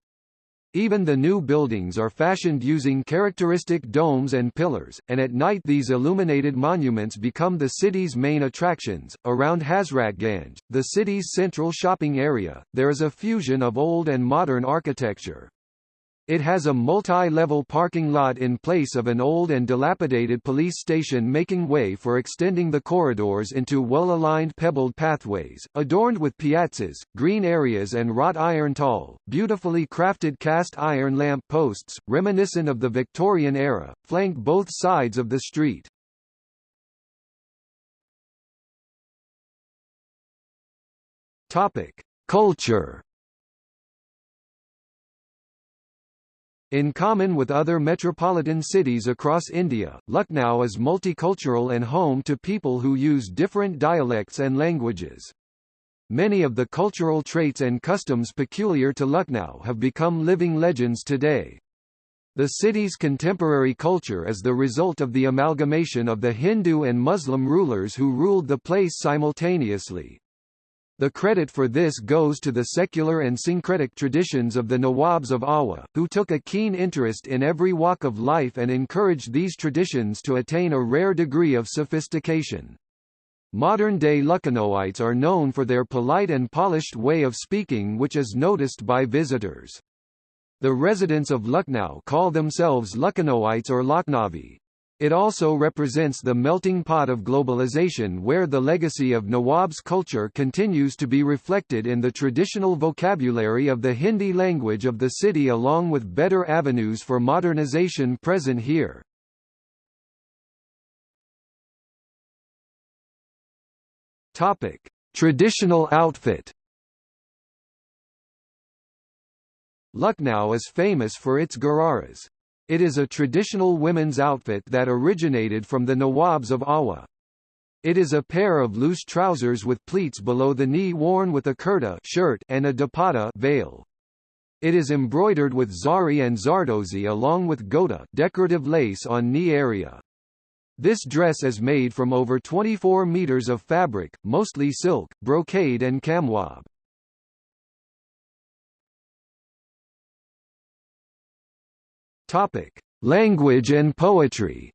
Even the new buildings are fashioned using characteristic domes and pillars, and at night these illuminated monuments become the city's main attractions. Around Hazratganj, the city's central shopping area, there is a fusion of old and modern architecture. It has a multi-level parking lot in place of an old and dilapidated police station making way for extending the corridors into well-aligned pebbled pathways, adorned with piazzas, green areas and wrought iron tall, beautifully crafted cast iron lamp posts, reminiscent of the Victorian era, flank both sides of the street. Culture In common with other metropolitan cities across India, Lucknow is multicultural and home to people who use different dialects and languages. Many of the cultural traits and customs peculiar to Lucknow have become living legends today. The city's contemporary culture is the result of the amalgamation of the Hindu and Muslim rulers who ruled the place simultaneously. The credit for this goes to the secular and syncretic traditions of the Nawabs of Awadh, who took a keen interest in every walk of life and encouraged these traditions to attain a rare degree of sophistication. Modern-day Lucknowites are known for their polite and polished way of speaking which is noticed by visitors. The residents of Lucknow call themselves Lucknowites or Lucknowi. It also represents the melting pot of globalization where the legacy of Nawab's culture continues to be reflected in the traditional vocabulary of the Hindi language of the city along with better avenues for modernization present here. Topic: Traditional outfit. Lucknow is famous for its gararas. It is a traditional women's outfit that originated from the Nawabs of Awadh. It is a pair of loose trousers with pleats below the knee worn with a kurta shirt and a dupatta veil. It is embroidered with zari and zardozi along with gota decorative lace on knee area. This dress is made from over 24 meters of fabric, mostly silk, brocade and camwab. Topic: Language and poetry.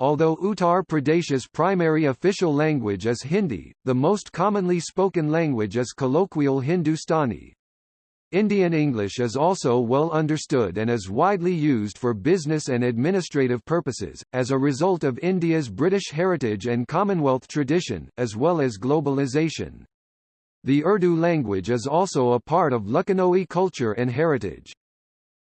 Although Uttar Pradesh's primary official language is Hindi, the most commonly spoken language is colloquial Hindustani. Indian English is also well understood and is widely used for business and administrative purposes, as a result of India's British heritage and Commonwealth tradition, as well as globalization. The Urdu language is also a part of Lucknowi culture and heritage.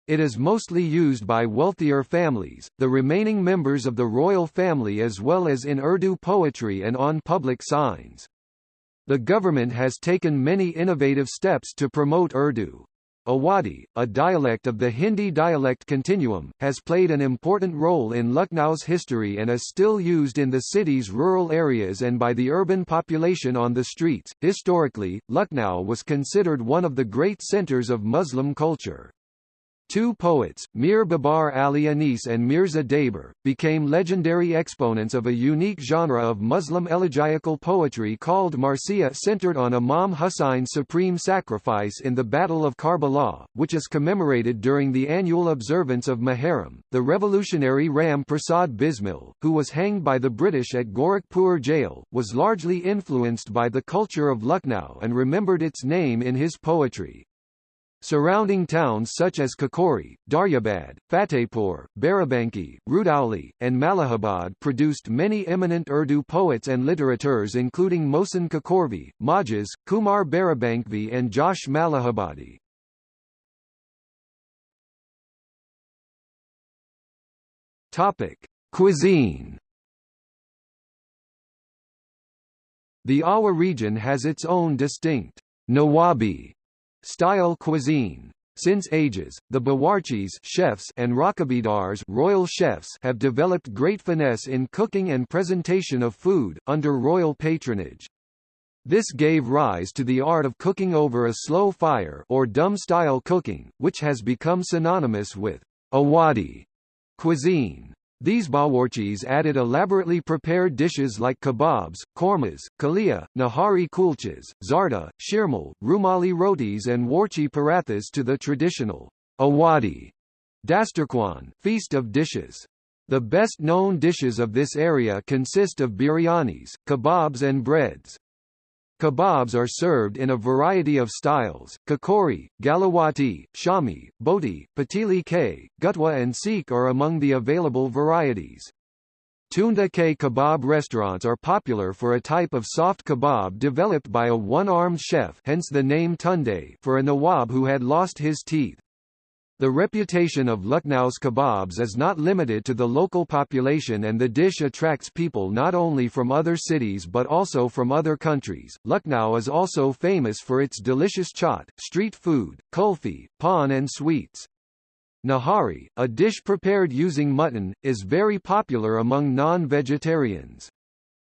It is mostly used by wealthier families, the remaining members of the royal family as well as in Urdu poetry and on public signs. The government has taken many innovative steps to promote Urdu. Awadhi, a dialect of the Hindi dialect continuum, has played an important role in Lucknow's history and is still used in the city's rural areas and by the urban population on the streets. Historically, Lucknow was considered one of the great centers of Muslim culture. Two poets, Mir Babar Ali Anis and Mirza Dabeer, became legendary exponents of a unique genre of Muslim elegiacal poetry called Marsiya centered on Imam Hussein's supreme sacrifice in the Battle of Karbala, which is commemorated during the annual observance of Muharram. The revolutionary Ram Prasad Bismil, who was hanged by the British at Gorakhpur jail, was largely influenced by the culture of Lucknow and remembered its name in his poetry. Surrounding towns such as Kakori, Daryabad, Fatehpur, Barabanki, Rudauli, and Malihabad produced many eminent Urdu poets and literateurs including Mohsin Kakorvi, Majaz, Khumar Barabankvi and Josh Malihabadi. Cuisine. The Awadh region has its own distinct Nawabi Style cuisine since ages, the Bawarchis chefs and Rakabidars royal chefs have developed great finesse in cooking and presentation of food, under royal patronage. This gave rise to the art of cooking over a slow fire or dumb-style cooking, which has become synonymous with Awadhi cuisine. These bawarchis added elaborately prepared dishes like kebabs, kormas, kalia, nahari kulchas, zarda, shirmal, rumali rotis and warqi parathas to the traditional Awadhi dastarkhwan feast of dishes. The best-known dishes of this area consist of biryanis, kebabs and breads. Kebabs are served in a variety of styles. Kakori, Galawati, Shami, Boti, Patili K, Ghutwa and Seekh are among the available varieties. Tunda K kebab restaurants are popular for a type of soft kebab developed by a one-armed chef hence the name Tunde for a Nawab who had lost his teeth. The reputation of Lucknow's kebabs is not limited to the local population and the dish attracts people not only from other cities but also from other countries. Lucknow is also famous for its delicious chaat, street food, kulfi, pan and sweets. Nahari, a dish prepared using mutton, is very popular among non-vegetarians.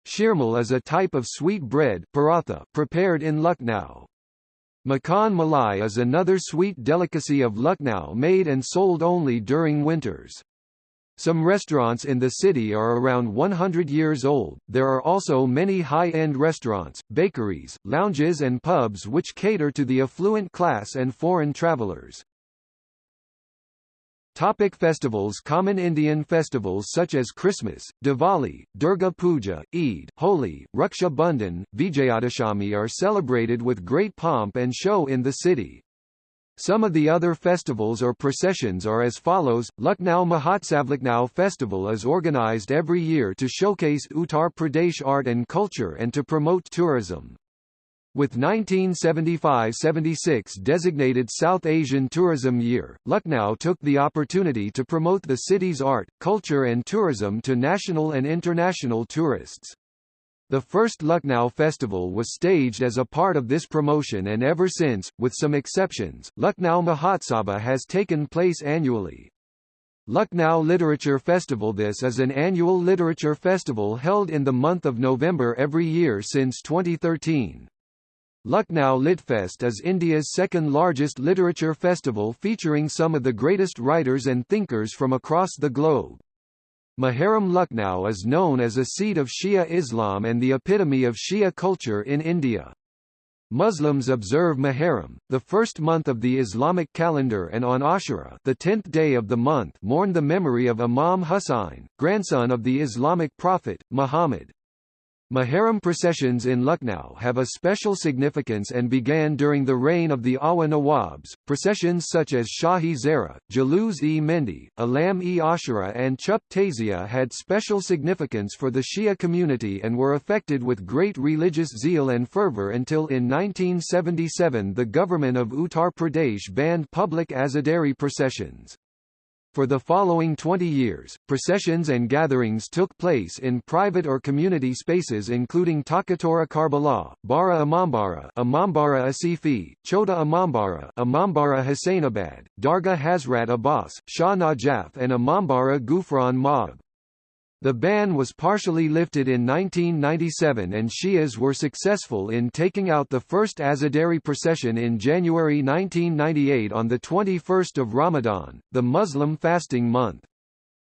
Shirmal is a type of sweet bread paratha prepared in Lucknow. Makhan Malai is another sweet delicacy of Lucknow made and sold only during winters. Some restaurants in the city are around 100 years old. There are also many high-end restaurants, bakeries, lounges and pubs which cater to the affluent class and foreign travelers. Topic festivals Common Indian festivals such as Christmas, Diwali, Durga Puja, Eid, Holi, Raksha Bandhan, Vijayadashami are celebrated with great pomp and show in the city. Some of the other festivals or processions are as follows. Lucknow Mahotsav Lucknow Festival is organized every year to showcase Uttar Pradesh art and culture and to promote tourism. With 1975–76 designated South Asian Tourism Year, Lucknow took the opportunity to promote the city's art, culture and tourism to national and international tourists. The first Lucknow festival was staged as a part of this promotion and ever since, with some exceptions, Lucknow Mahotsava has taken place annually. Lucknow Literature Festival This is an annual literature festival held in the month of November every year since 2013. Lucknow Litfest is India's second largest literature festival featuring some of the greatest writers and thinkers from across the globe. Muharram Lucknow is known as a seat of Shia Islam and the epitome of Shia culture in India. Muslims observe Muharram, the first month of the Islamic calendar and on Ashura the tenth day of the month mourn the memory of Imam Husayn, grandson of the Islamic prophet, Muhammad. Muharram processions in Lucknow have a special significance and began during the reign of the Awadh Nawabs. Processions such as Shahi Zara, Jaluz-e Mendi, Alam-e Ashura and Chup Tazia had special significance for the Shia community and were affected with great religious zeal and fervor until in 1977 the government of Uttar Pradesh banned public Azadari processions. For the following 20 years, processions and gatherings took place in private or community spaces including Talkatora Karbala, Bara Imambara Imambara Asifi, Chota Imambara Imambara Hussainabad, Dargah Hazrat Abbas, Shah Najaf and Imambara Gufran Ma'ab. The ban was partially lifted in 1997 and Shias were successful in taking out the first Azadari procession in January 1998 on the 21st of Ramadan, the Muslim fasting month.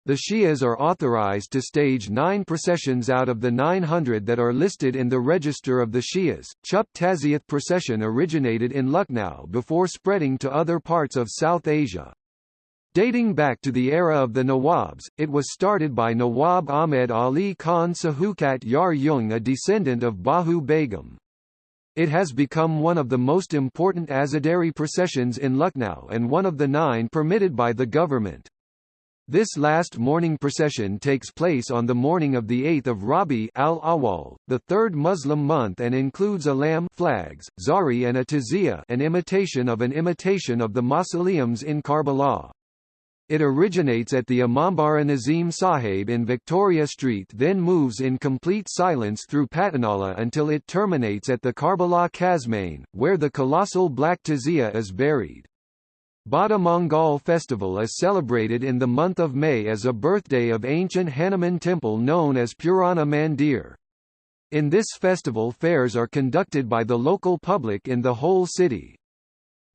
The Shias are authorized to stage nine processions out of the 900 that are listed in the register of the Shias. Chup Tazia procession originated in Lucknow before spreading to other parts of South Asia. Dating back to the era of the Nawabs, it was started by Nawab Ahmed Ali Khan Shaukat Yar Jung a descendant of Bahu Begum. It has become one of the most important Azadari processions in Lucknow and one of the nine permitted by the government. This last mourning procession takes place on the morning of the 8th of Rabi al-Awwal, the third Muslim month and includes alam flags, zari and a tazia an imitation of an imitation of the mausoleums in Karbala. It originates at the Imambara Nazim Sahib in Victoria Street then moves in complete silence through Patanala until it terminates at the Karbala Kazmain, where the colossal Black Tazia is buried. Bada Mangal festival is celebrated in the month of May as a birthday of ancient Hanuman temple known as Purana Mandir. In this festival fairs are conducted by the local public in the whole city.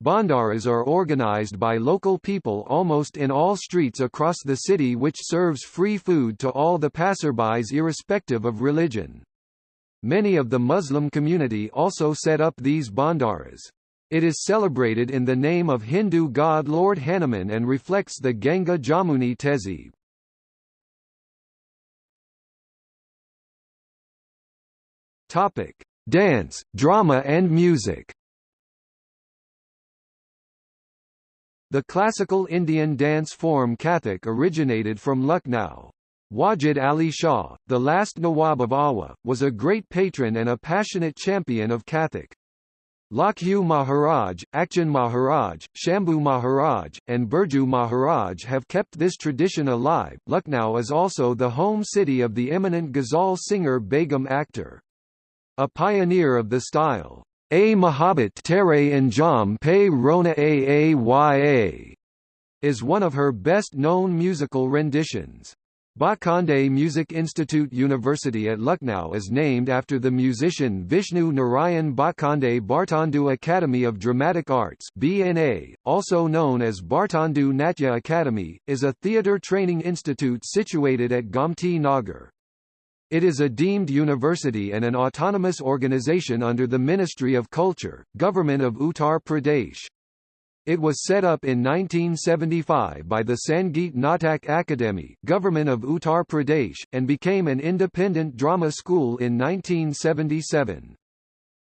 Bhandaras are organized by local people almost in all streets across the city which serves free food to all the passerbys irrespective of religion. Many of the Muslim community also set up these Bhandaras. It is celebrated in the name of Hindu god Lord Hanuman and reflects the Ganga Jamuni Tehzeeb. Topic: Dance, drama and music. The classical Indian dance form Kathak originated from Lucknow. Wajid Ali Shah, the last Nawab of Awadh, was a great patron and a passionate champion of Kathak. Lachhu Maharaj, Achchan Maharaj, Shambhu Maharaj, and Birju Maharaj have kept this tradition alive. Lucknow is also the home city of the eminent ghazal singer Begum Akhtar. A pioneer of the style, a Mahabbat Tere Anjam Pe Rona Aaya is one of her best-known musical renditions. Bhatkhande Music Institute University at Lucknow is named after the musician Vishnu Narayan Bhatkhande Bharatendu Academy of Dramatic Arts BNA, also known as Bharatendu Natya Academy, is a theatre training institute situated at Gomti Nagar. It is a deemed university and an autonomous organization under the Ministry of Culture, Government of Uttar Pradesh. It was set up in 1975 by the Sangeet Natak Akademi Government of Uttar Pradesh, and became an independent drama school in 1977.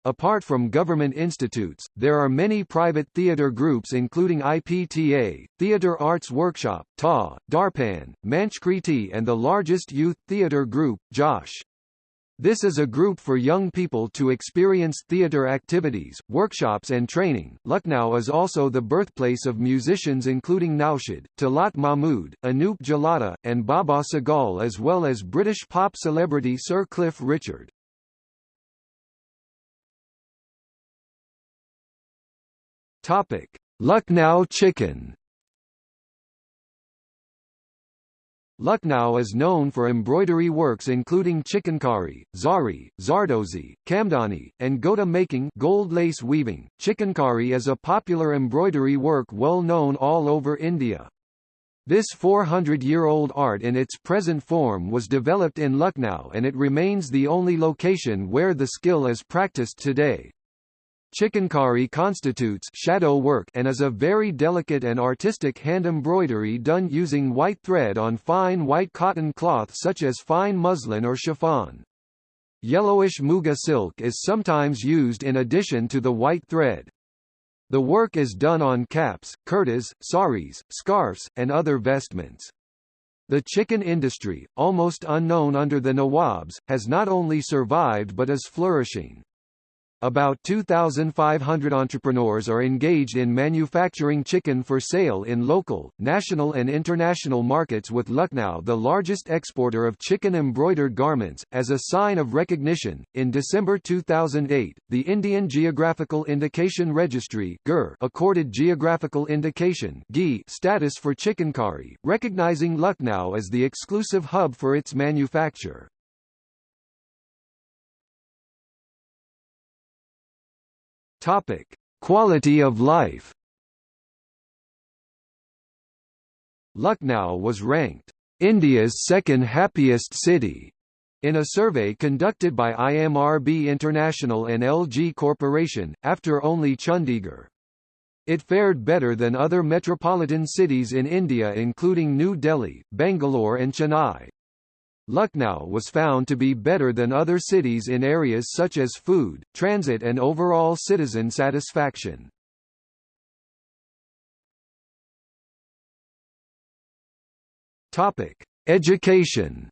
Apart from government institutes, there are many private theatre groups including IPTA, Theatre Arts Workshop, TA, Darpan, Manchkriti and the largest youth theatre group, Josh. This is a group for young people to experience theatre activities, workshops and training. Lucknow is also the birthplace of musicians including Naushad, Talat Mahmood, Anup Jalota, and Baba Sehgal as well as British pop celebrity Sir Cliff Richard. Topic: Lucknow chikan. Lucknow is known for embroidery works including chikankari, zari, zardozi, kamdani, and gota making gold lace weaving. Chikankari is a popular embroidery work well known all over India. This 400-year-old art in its present form was developed in Lucknow and it remains the only location where the skill is practiced today. Chikankari constitutes shadow work and is a very delicate and artistic hand embroidery done using white thread on fine white cotton cloth such as fine muslin or chiffon. Yellowish muga silk is sometimes used in addition to the white thread. The work is done on caps, kurtas, saris, scarfs, and other vestments. The chikan industry, almost unknown under the Nawabs, has not only survived but is flourishing. About 2,500 entrepreneurs are engaged in manufacturing chikan for sale in local, national and international markets with Lucknow the largest exporter of chikan embroidered garments. As a sign of recognition, in December 2008, the Indian Geographical Indication Registry accorded geographical indication status for chikankari, recognizing Lucknow as the exclusive hub for its manufacture. Topic: Quality of life. Lucknow was ranked India's second happiest city in a survey conducted by IMRB International and LG Corporation, after only Chandigarh. It fared better than other metropolitan cities in India including New Delhi, Bangalore and Chennai. Lucknow was found to be better than other cities in areas such as food, transit and overall citizen satisfaction. Topic: Education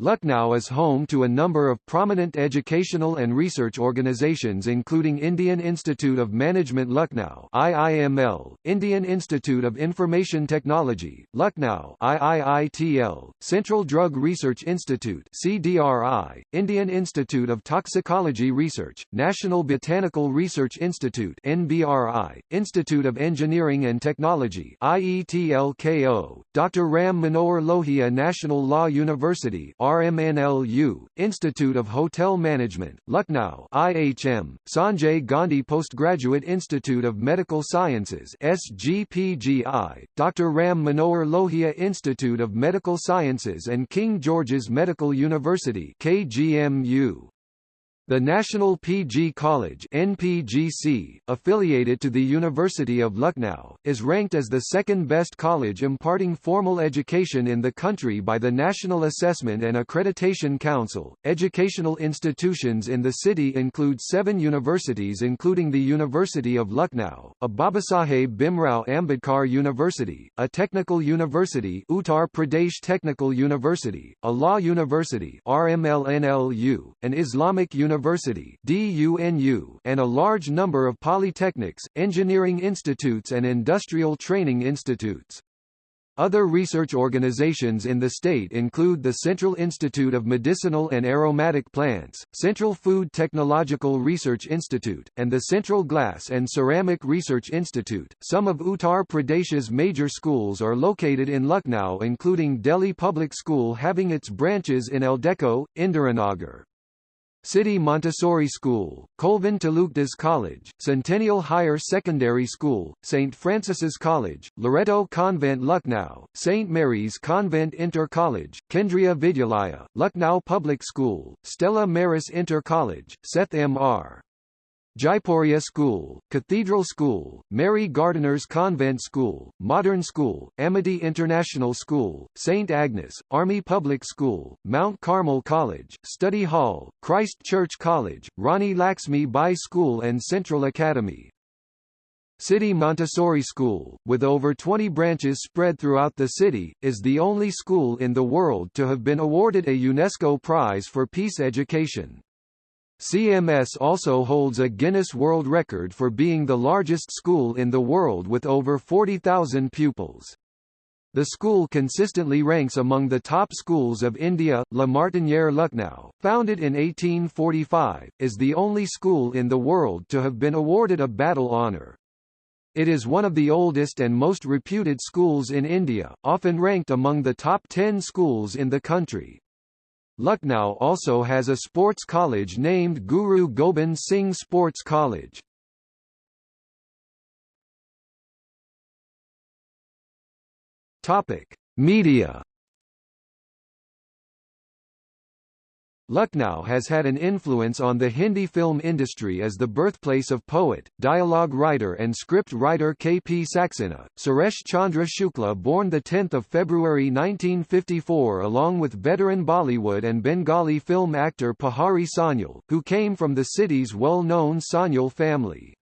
Lucknow is home to a number of prominent educational and research organizations including Indian Institute of Management Lucknow IIML, Indian Institute of Information Technology, Lucknow IIITL, Central Drug Research Institute CDRI, Indian Institute of Toxicology Research, National Botanical Research Institute NBRI, Institute of Engineering and Technology IETLKO, Dr. Ram Manohar Lohia National Law University RMNLU, Institute of Hotel Management, Lucknow IHM, Sanjay Gandhi Postgraduate Institute of Medical Sciences SGPGI, Dr. Ram Manohar Lohia Institute of Medical Sciences and King George's Medical University KGMU. The National PG College NPGC, affiliated to the University of Lucknow, is ranked as the second best college imparting formal education in the country by the National Assessment and Accreditation Council. Educational institutions in the city include seven universities including the University of Lucknow, a Babasaheb Bhimrao Ambedkar University, a technical university Uttar Pradesh Technical University, a law university RMLNLU, an Islamic university University and a large number of polytechnics, engineering institutes and industrial training institutes. Other research organizations in the state include the Central Institute of Medicinal and Aromatic Plants, Central Food Technological Research Institute, and the Central Glass and Ceramic Research Institute. Some of Uttar Pradesh's major schools are located in Lucknow including Delhi Public School having its branches in Eldeco, Indiranagar. City Montessori School, Colvin Taluqdars College, Centennial Higher Secondary School, St. Francis's College, Loreto Convent Lucknow, St. Mary's Convent Inter College, Kendriya Vidyalaya, Lucknow Public School, Stella Maris Inter College, Seth M.R. Jaipuria School, Cathedral School, Mary Gardiner's Convent School, Modern School, Amity International School, St. Agnes, Army Public School, Mount Carmel College, Study Hall, Christ Church College, Rani Laxmi Bai School and Central Academy. City Montessori School, with over 20 branches spread throughout the city, is the only school in the world to have been awarded a UNESCO Prize for Peace Education. CMS also holds a Guinness World Record for being the largest school in the world with over 40,000 pupils. The school consistently ranks among the top schools of India. La Martinière Lucknow, founded in 1845, is the only school in the world to have been awarded a battle honour. It is one of the oldest and most reputed schools in India, often ranked among the top 10 schools in the country. Lucknow also has a sports college named Guru Gobind Singh Sports College. Topic: Media Lucknow has had an influence on the Hindi film industry as the birthplace of poet, dialogue writer and script writer K. P. Saxena. Suresh Chandra Shukla born 10 February 1954 along with veteran Bollywood and Bengali film actor Pahari Sanyal, who came from the city's well-known Sanyal family.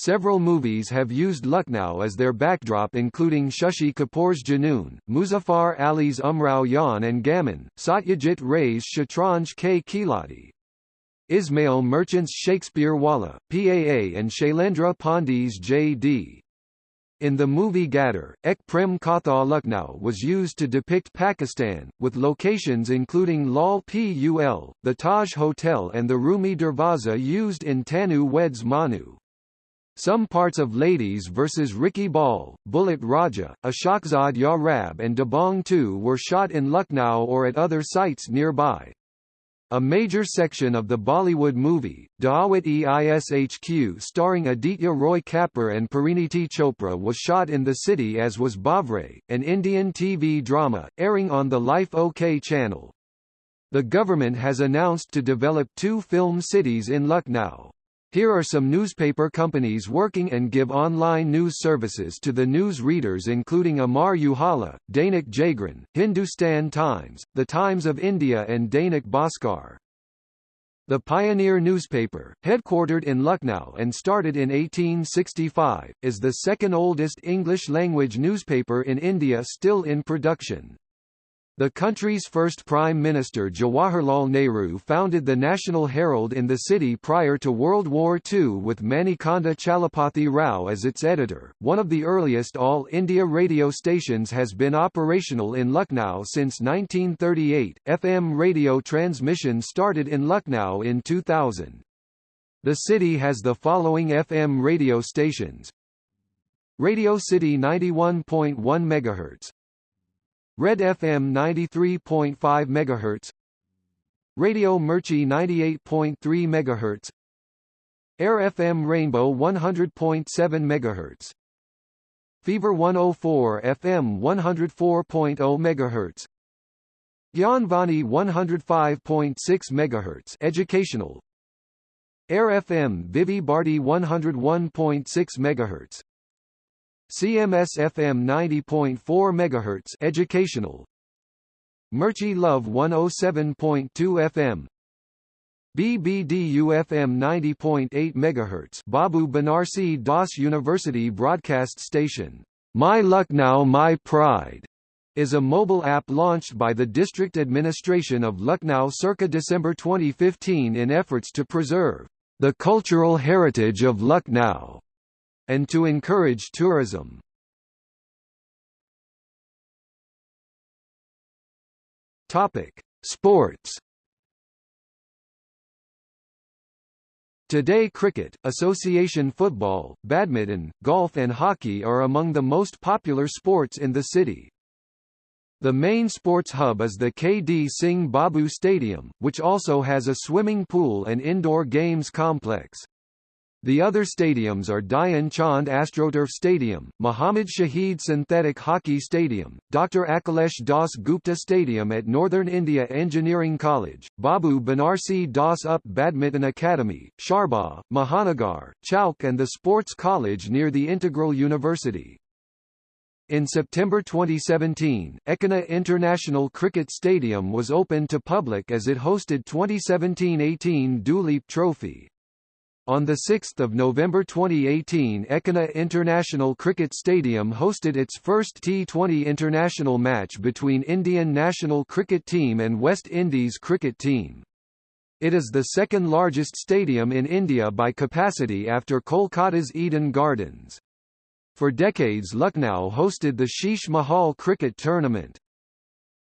Several movies have used Lucknow as their backdrop including Shashi Kapoor's Junoon, Muzaffar Ali's Umrao Jaan and Gaman, Satyajit Ray's Shatranj Ke Khiladi. Ismail Merchant's Shakespeare Wallah, PAA and Shailendra Pandey's J.D. In the movie Gadar, Ek Prem Katha Lucknow was used to depict Pakistan, with locations including Lal Pul, the Taj Hotel and the Rumi Darwaza used in Tanu Weds Manu. Some parts of Ladies vs. Ricky Bahl, Bullet Raja, Ashokzad Ya Rab and Dabangg 2 were shot in Lucknow or at other sites nearby. A major section of the Bollywood movie, Daawat-e-Ishq starring Aditya Roy Kapur and Parineeti Chopra was shot in the city as was Bavre, an Indian TV drama, airing on the Life OK channel. The government has announced to develop two film cities in Lucknow. Here are some newspaper companies working and give online news services to the news readers including Amar Ujala, Dainik Jagran, Hindustan Times, The Times of India and Dainik Bhaskar. The Pioneer newspaper, headquartered in Lucknow and started in 1865, is the second oldest English-language newspaper in India still in production. The country's first Prime Minister Jawaharlal Nehru founded the National Herald in the city prior to World War II with Manikonda Chalapathi Rao as its editor. One of the earliest All India radio stations has been operational in Lucknow since 1938. FM radio transmission started in Lucknow in 2000. The city has the following FM radio stations. Radio City 91.1 MHz, Red FM 93.5 MHz Radio Mirchi 98.3 MHz Air FM Rainbow 100.7 MHz Fever 104 FM 104.0 MHz Gyanvani 105.6 MHz educational. Air FM Vividh Bharati 101.6 MHz CMS FM 90.4 MHz educational. Mirchi Love 107.2 FM BBDU FM 90.8 MHz Babu Banarsi Das University broadcast station. My Lucknow My Pride is a mobile app launched by the district administration of Lucknow circa December 2015 in efforts to preserve the cultural heritage of Lucknow and to encourage tourism. Topic: Sports. Today cricket, association football, badminton, golf and hockey are among the most popular sports in the city. The main sports hub is the K.D. Singh Babu Stadium, which also has a swimming pool and indoor games complex. The other stadiums are Dhyan Chand AstroTurf Stadium, Muhammad Shahid Synthetic Hockey Stadium, Dr. Akhilesh Das Gupta Stadium at Northern India Engineering College, Babu Banarsi Das Up Badminton Academy, Charbagh, Mahanagar, Chowk and the Sports College near the Integral University. In September 2017, Ekana International Cricket Stadium was opened to public as it hosted 2017-18 Duleep Trophy. On 6 November 2018 Ekana International Cricket Stadium hosted its first T20 international match between Indian national cricket team and West Indies cricket team. It is the second largest stadium in India by capacity after Kolkata's Eden Gardens. For decades Lucknow hosted the Sheesh Mahal Cricket Tournament.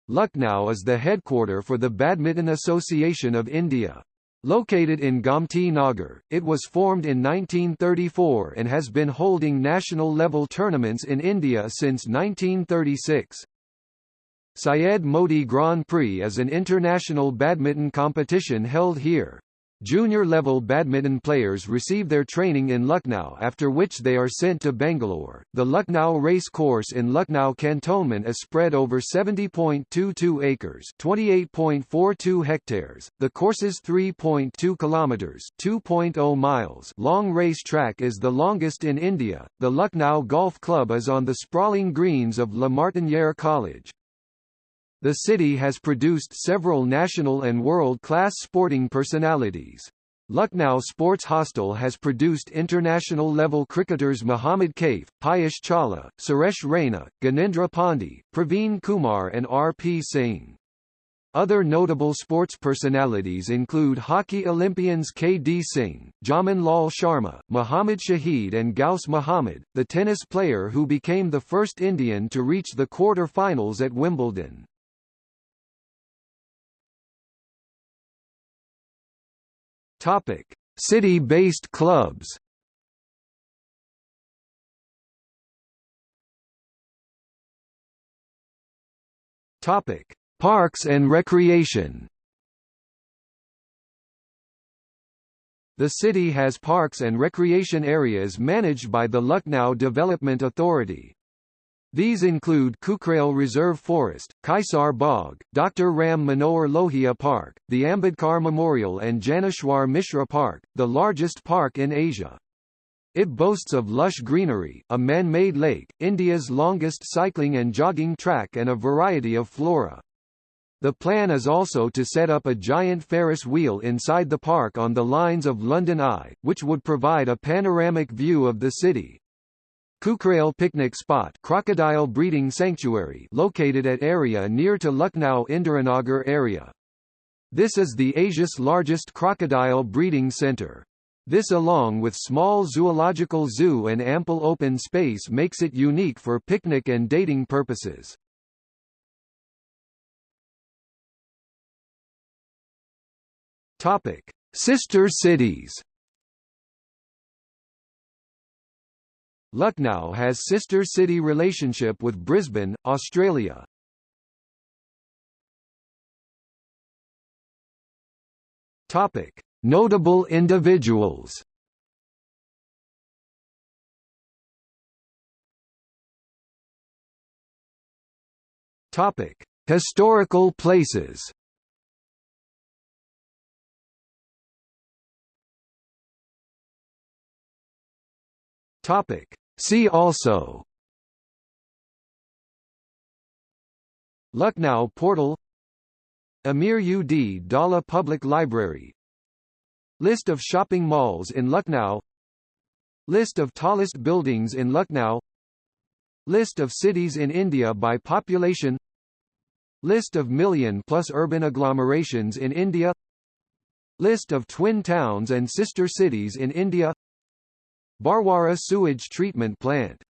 Lucknow is the headquarter for the Badminton Association of India. Located in Gomti Nagar, it was formed in 1934 and has been holding national-level tournaments in India since 1936. Syed Modi Grand Prix is an international badminton competition held here. Junior-level badminton players receive their training in Lucknow after which they are sent to Bangalore. The Lucknow race course in Lucknow cantonment is spread over 70.22 acres, 28.42 hectares. The course's 3.2 kilometers, 2.0 miles long race track is the longest in India. The Lucknow Golf Club is on the sprawling greens of La Martiniere College. The city has produced several national and world-class sporting personalities. Lucknow Sports Hostel has produced international-level cricketers Muhammad Kaif, Piyush Chawla, Suresh Raina, Gyanendra Pandey, Praveen Kumar and R.P. Singh. Other notable sports personalities include hockey Olympians K.D. Singh, Jaman Lal Sharma, Muhammad Shahid and Ghaus Muhammad, the tennis player who became the first Indian to reach the quarter-finals at Wimbledon. Topic: City-based clubs. Topic: Parks and recreation. The city has parks and recreation areas managed by the Lucknow Development Authority. These include Kukrail Reserve Forest, Kaisar Bagh, Dr. Ram Manohar Lohia Park, the Ambedkar Memorial and Janeshwar Mishra Park, the largest park in Asia. It boasts of lush greenery, a man-made lake, India's longest cycling and jogging track and a variety of flora. The plan is also to set up a giant Ferris wheel inside the park on the lines of London Eye, which would provide a panoramic view of the city. Kukrail Picnic Spot crocodile breeding sanctuary located at area near to Lucknow Indiranagar area. This is the Asia's largest crocodile breeding center. This along with small zoological zoo and ample open space makes it unique for picnic and dating purposes. Topic: Sister cities. Lucknow has sister city relationship with Brisbane, Australia. Topic: Notable individuals. Topic: Historical places. Topic. See also. Lucknow Portal. Amir Ud Daula Public Library. List of shopping malls in Lucknow. List of tallest buildings in Lucknow. List of cities in India by population. List of million-plus urban agglomerations in India. List of twin towns and sister cities in India Bharwara Sewage Treatment Plant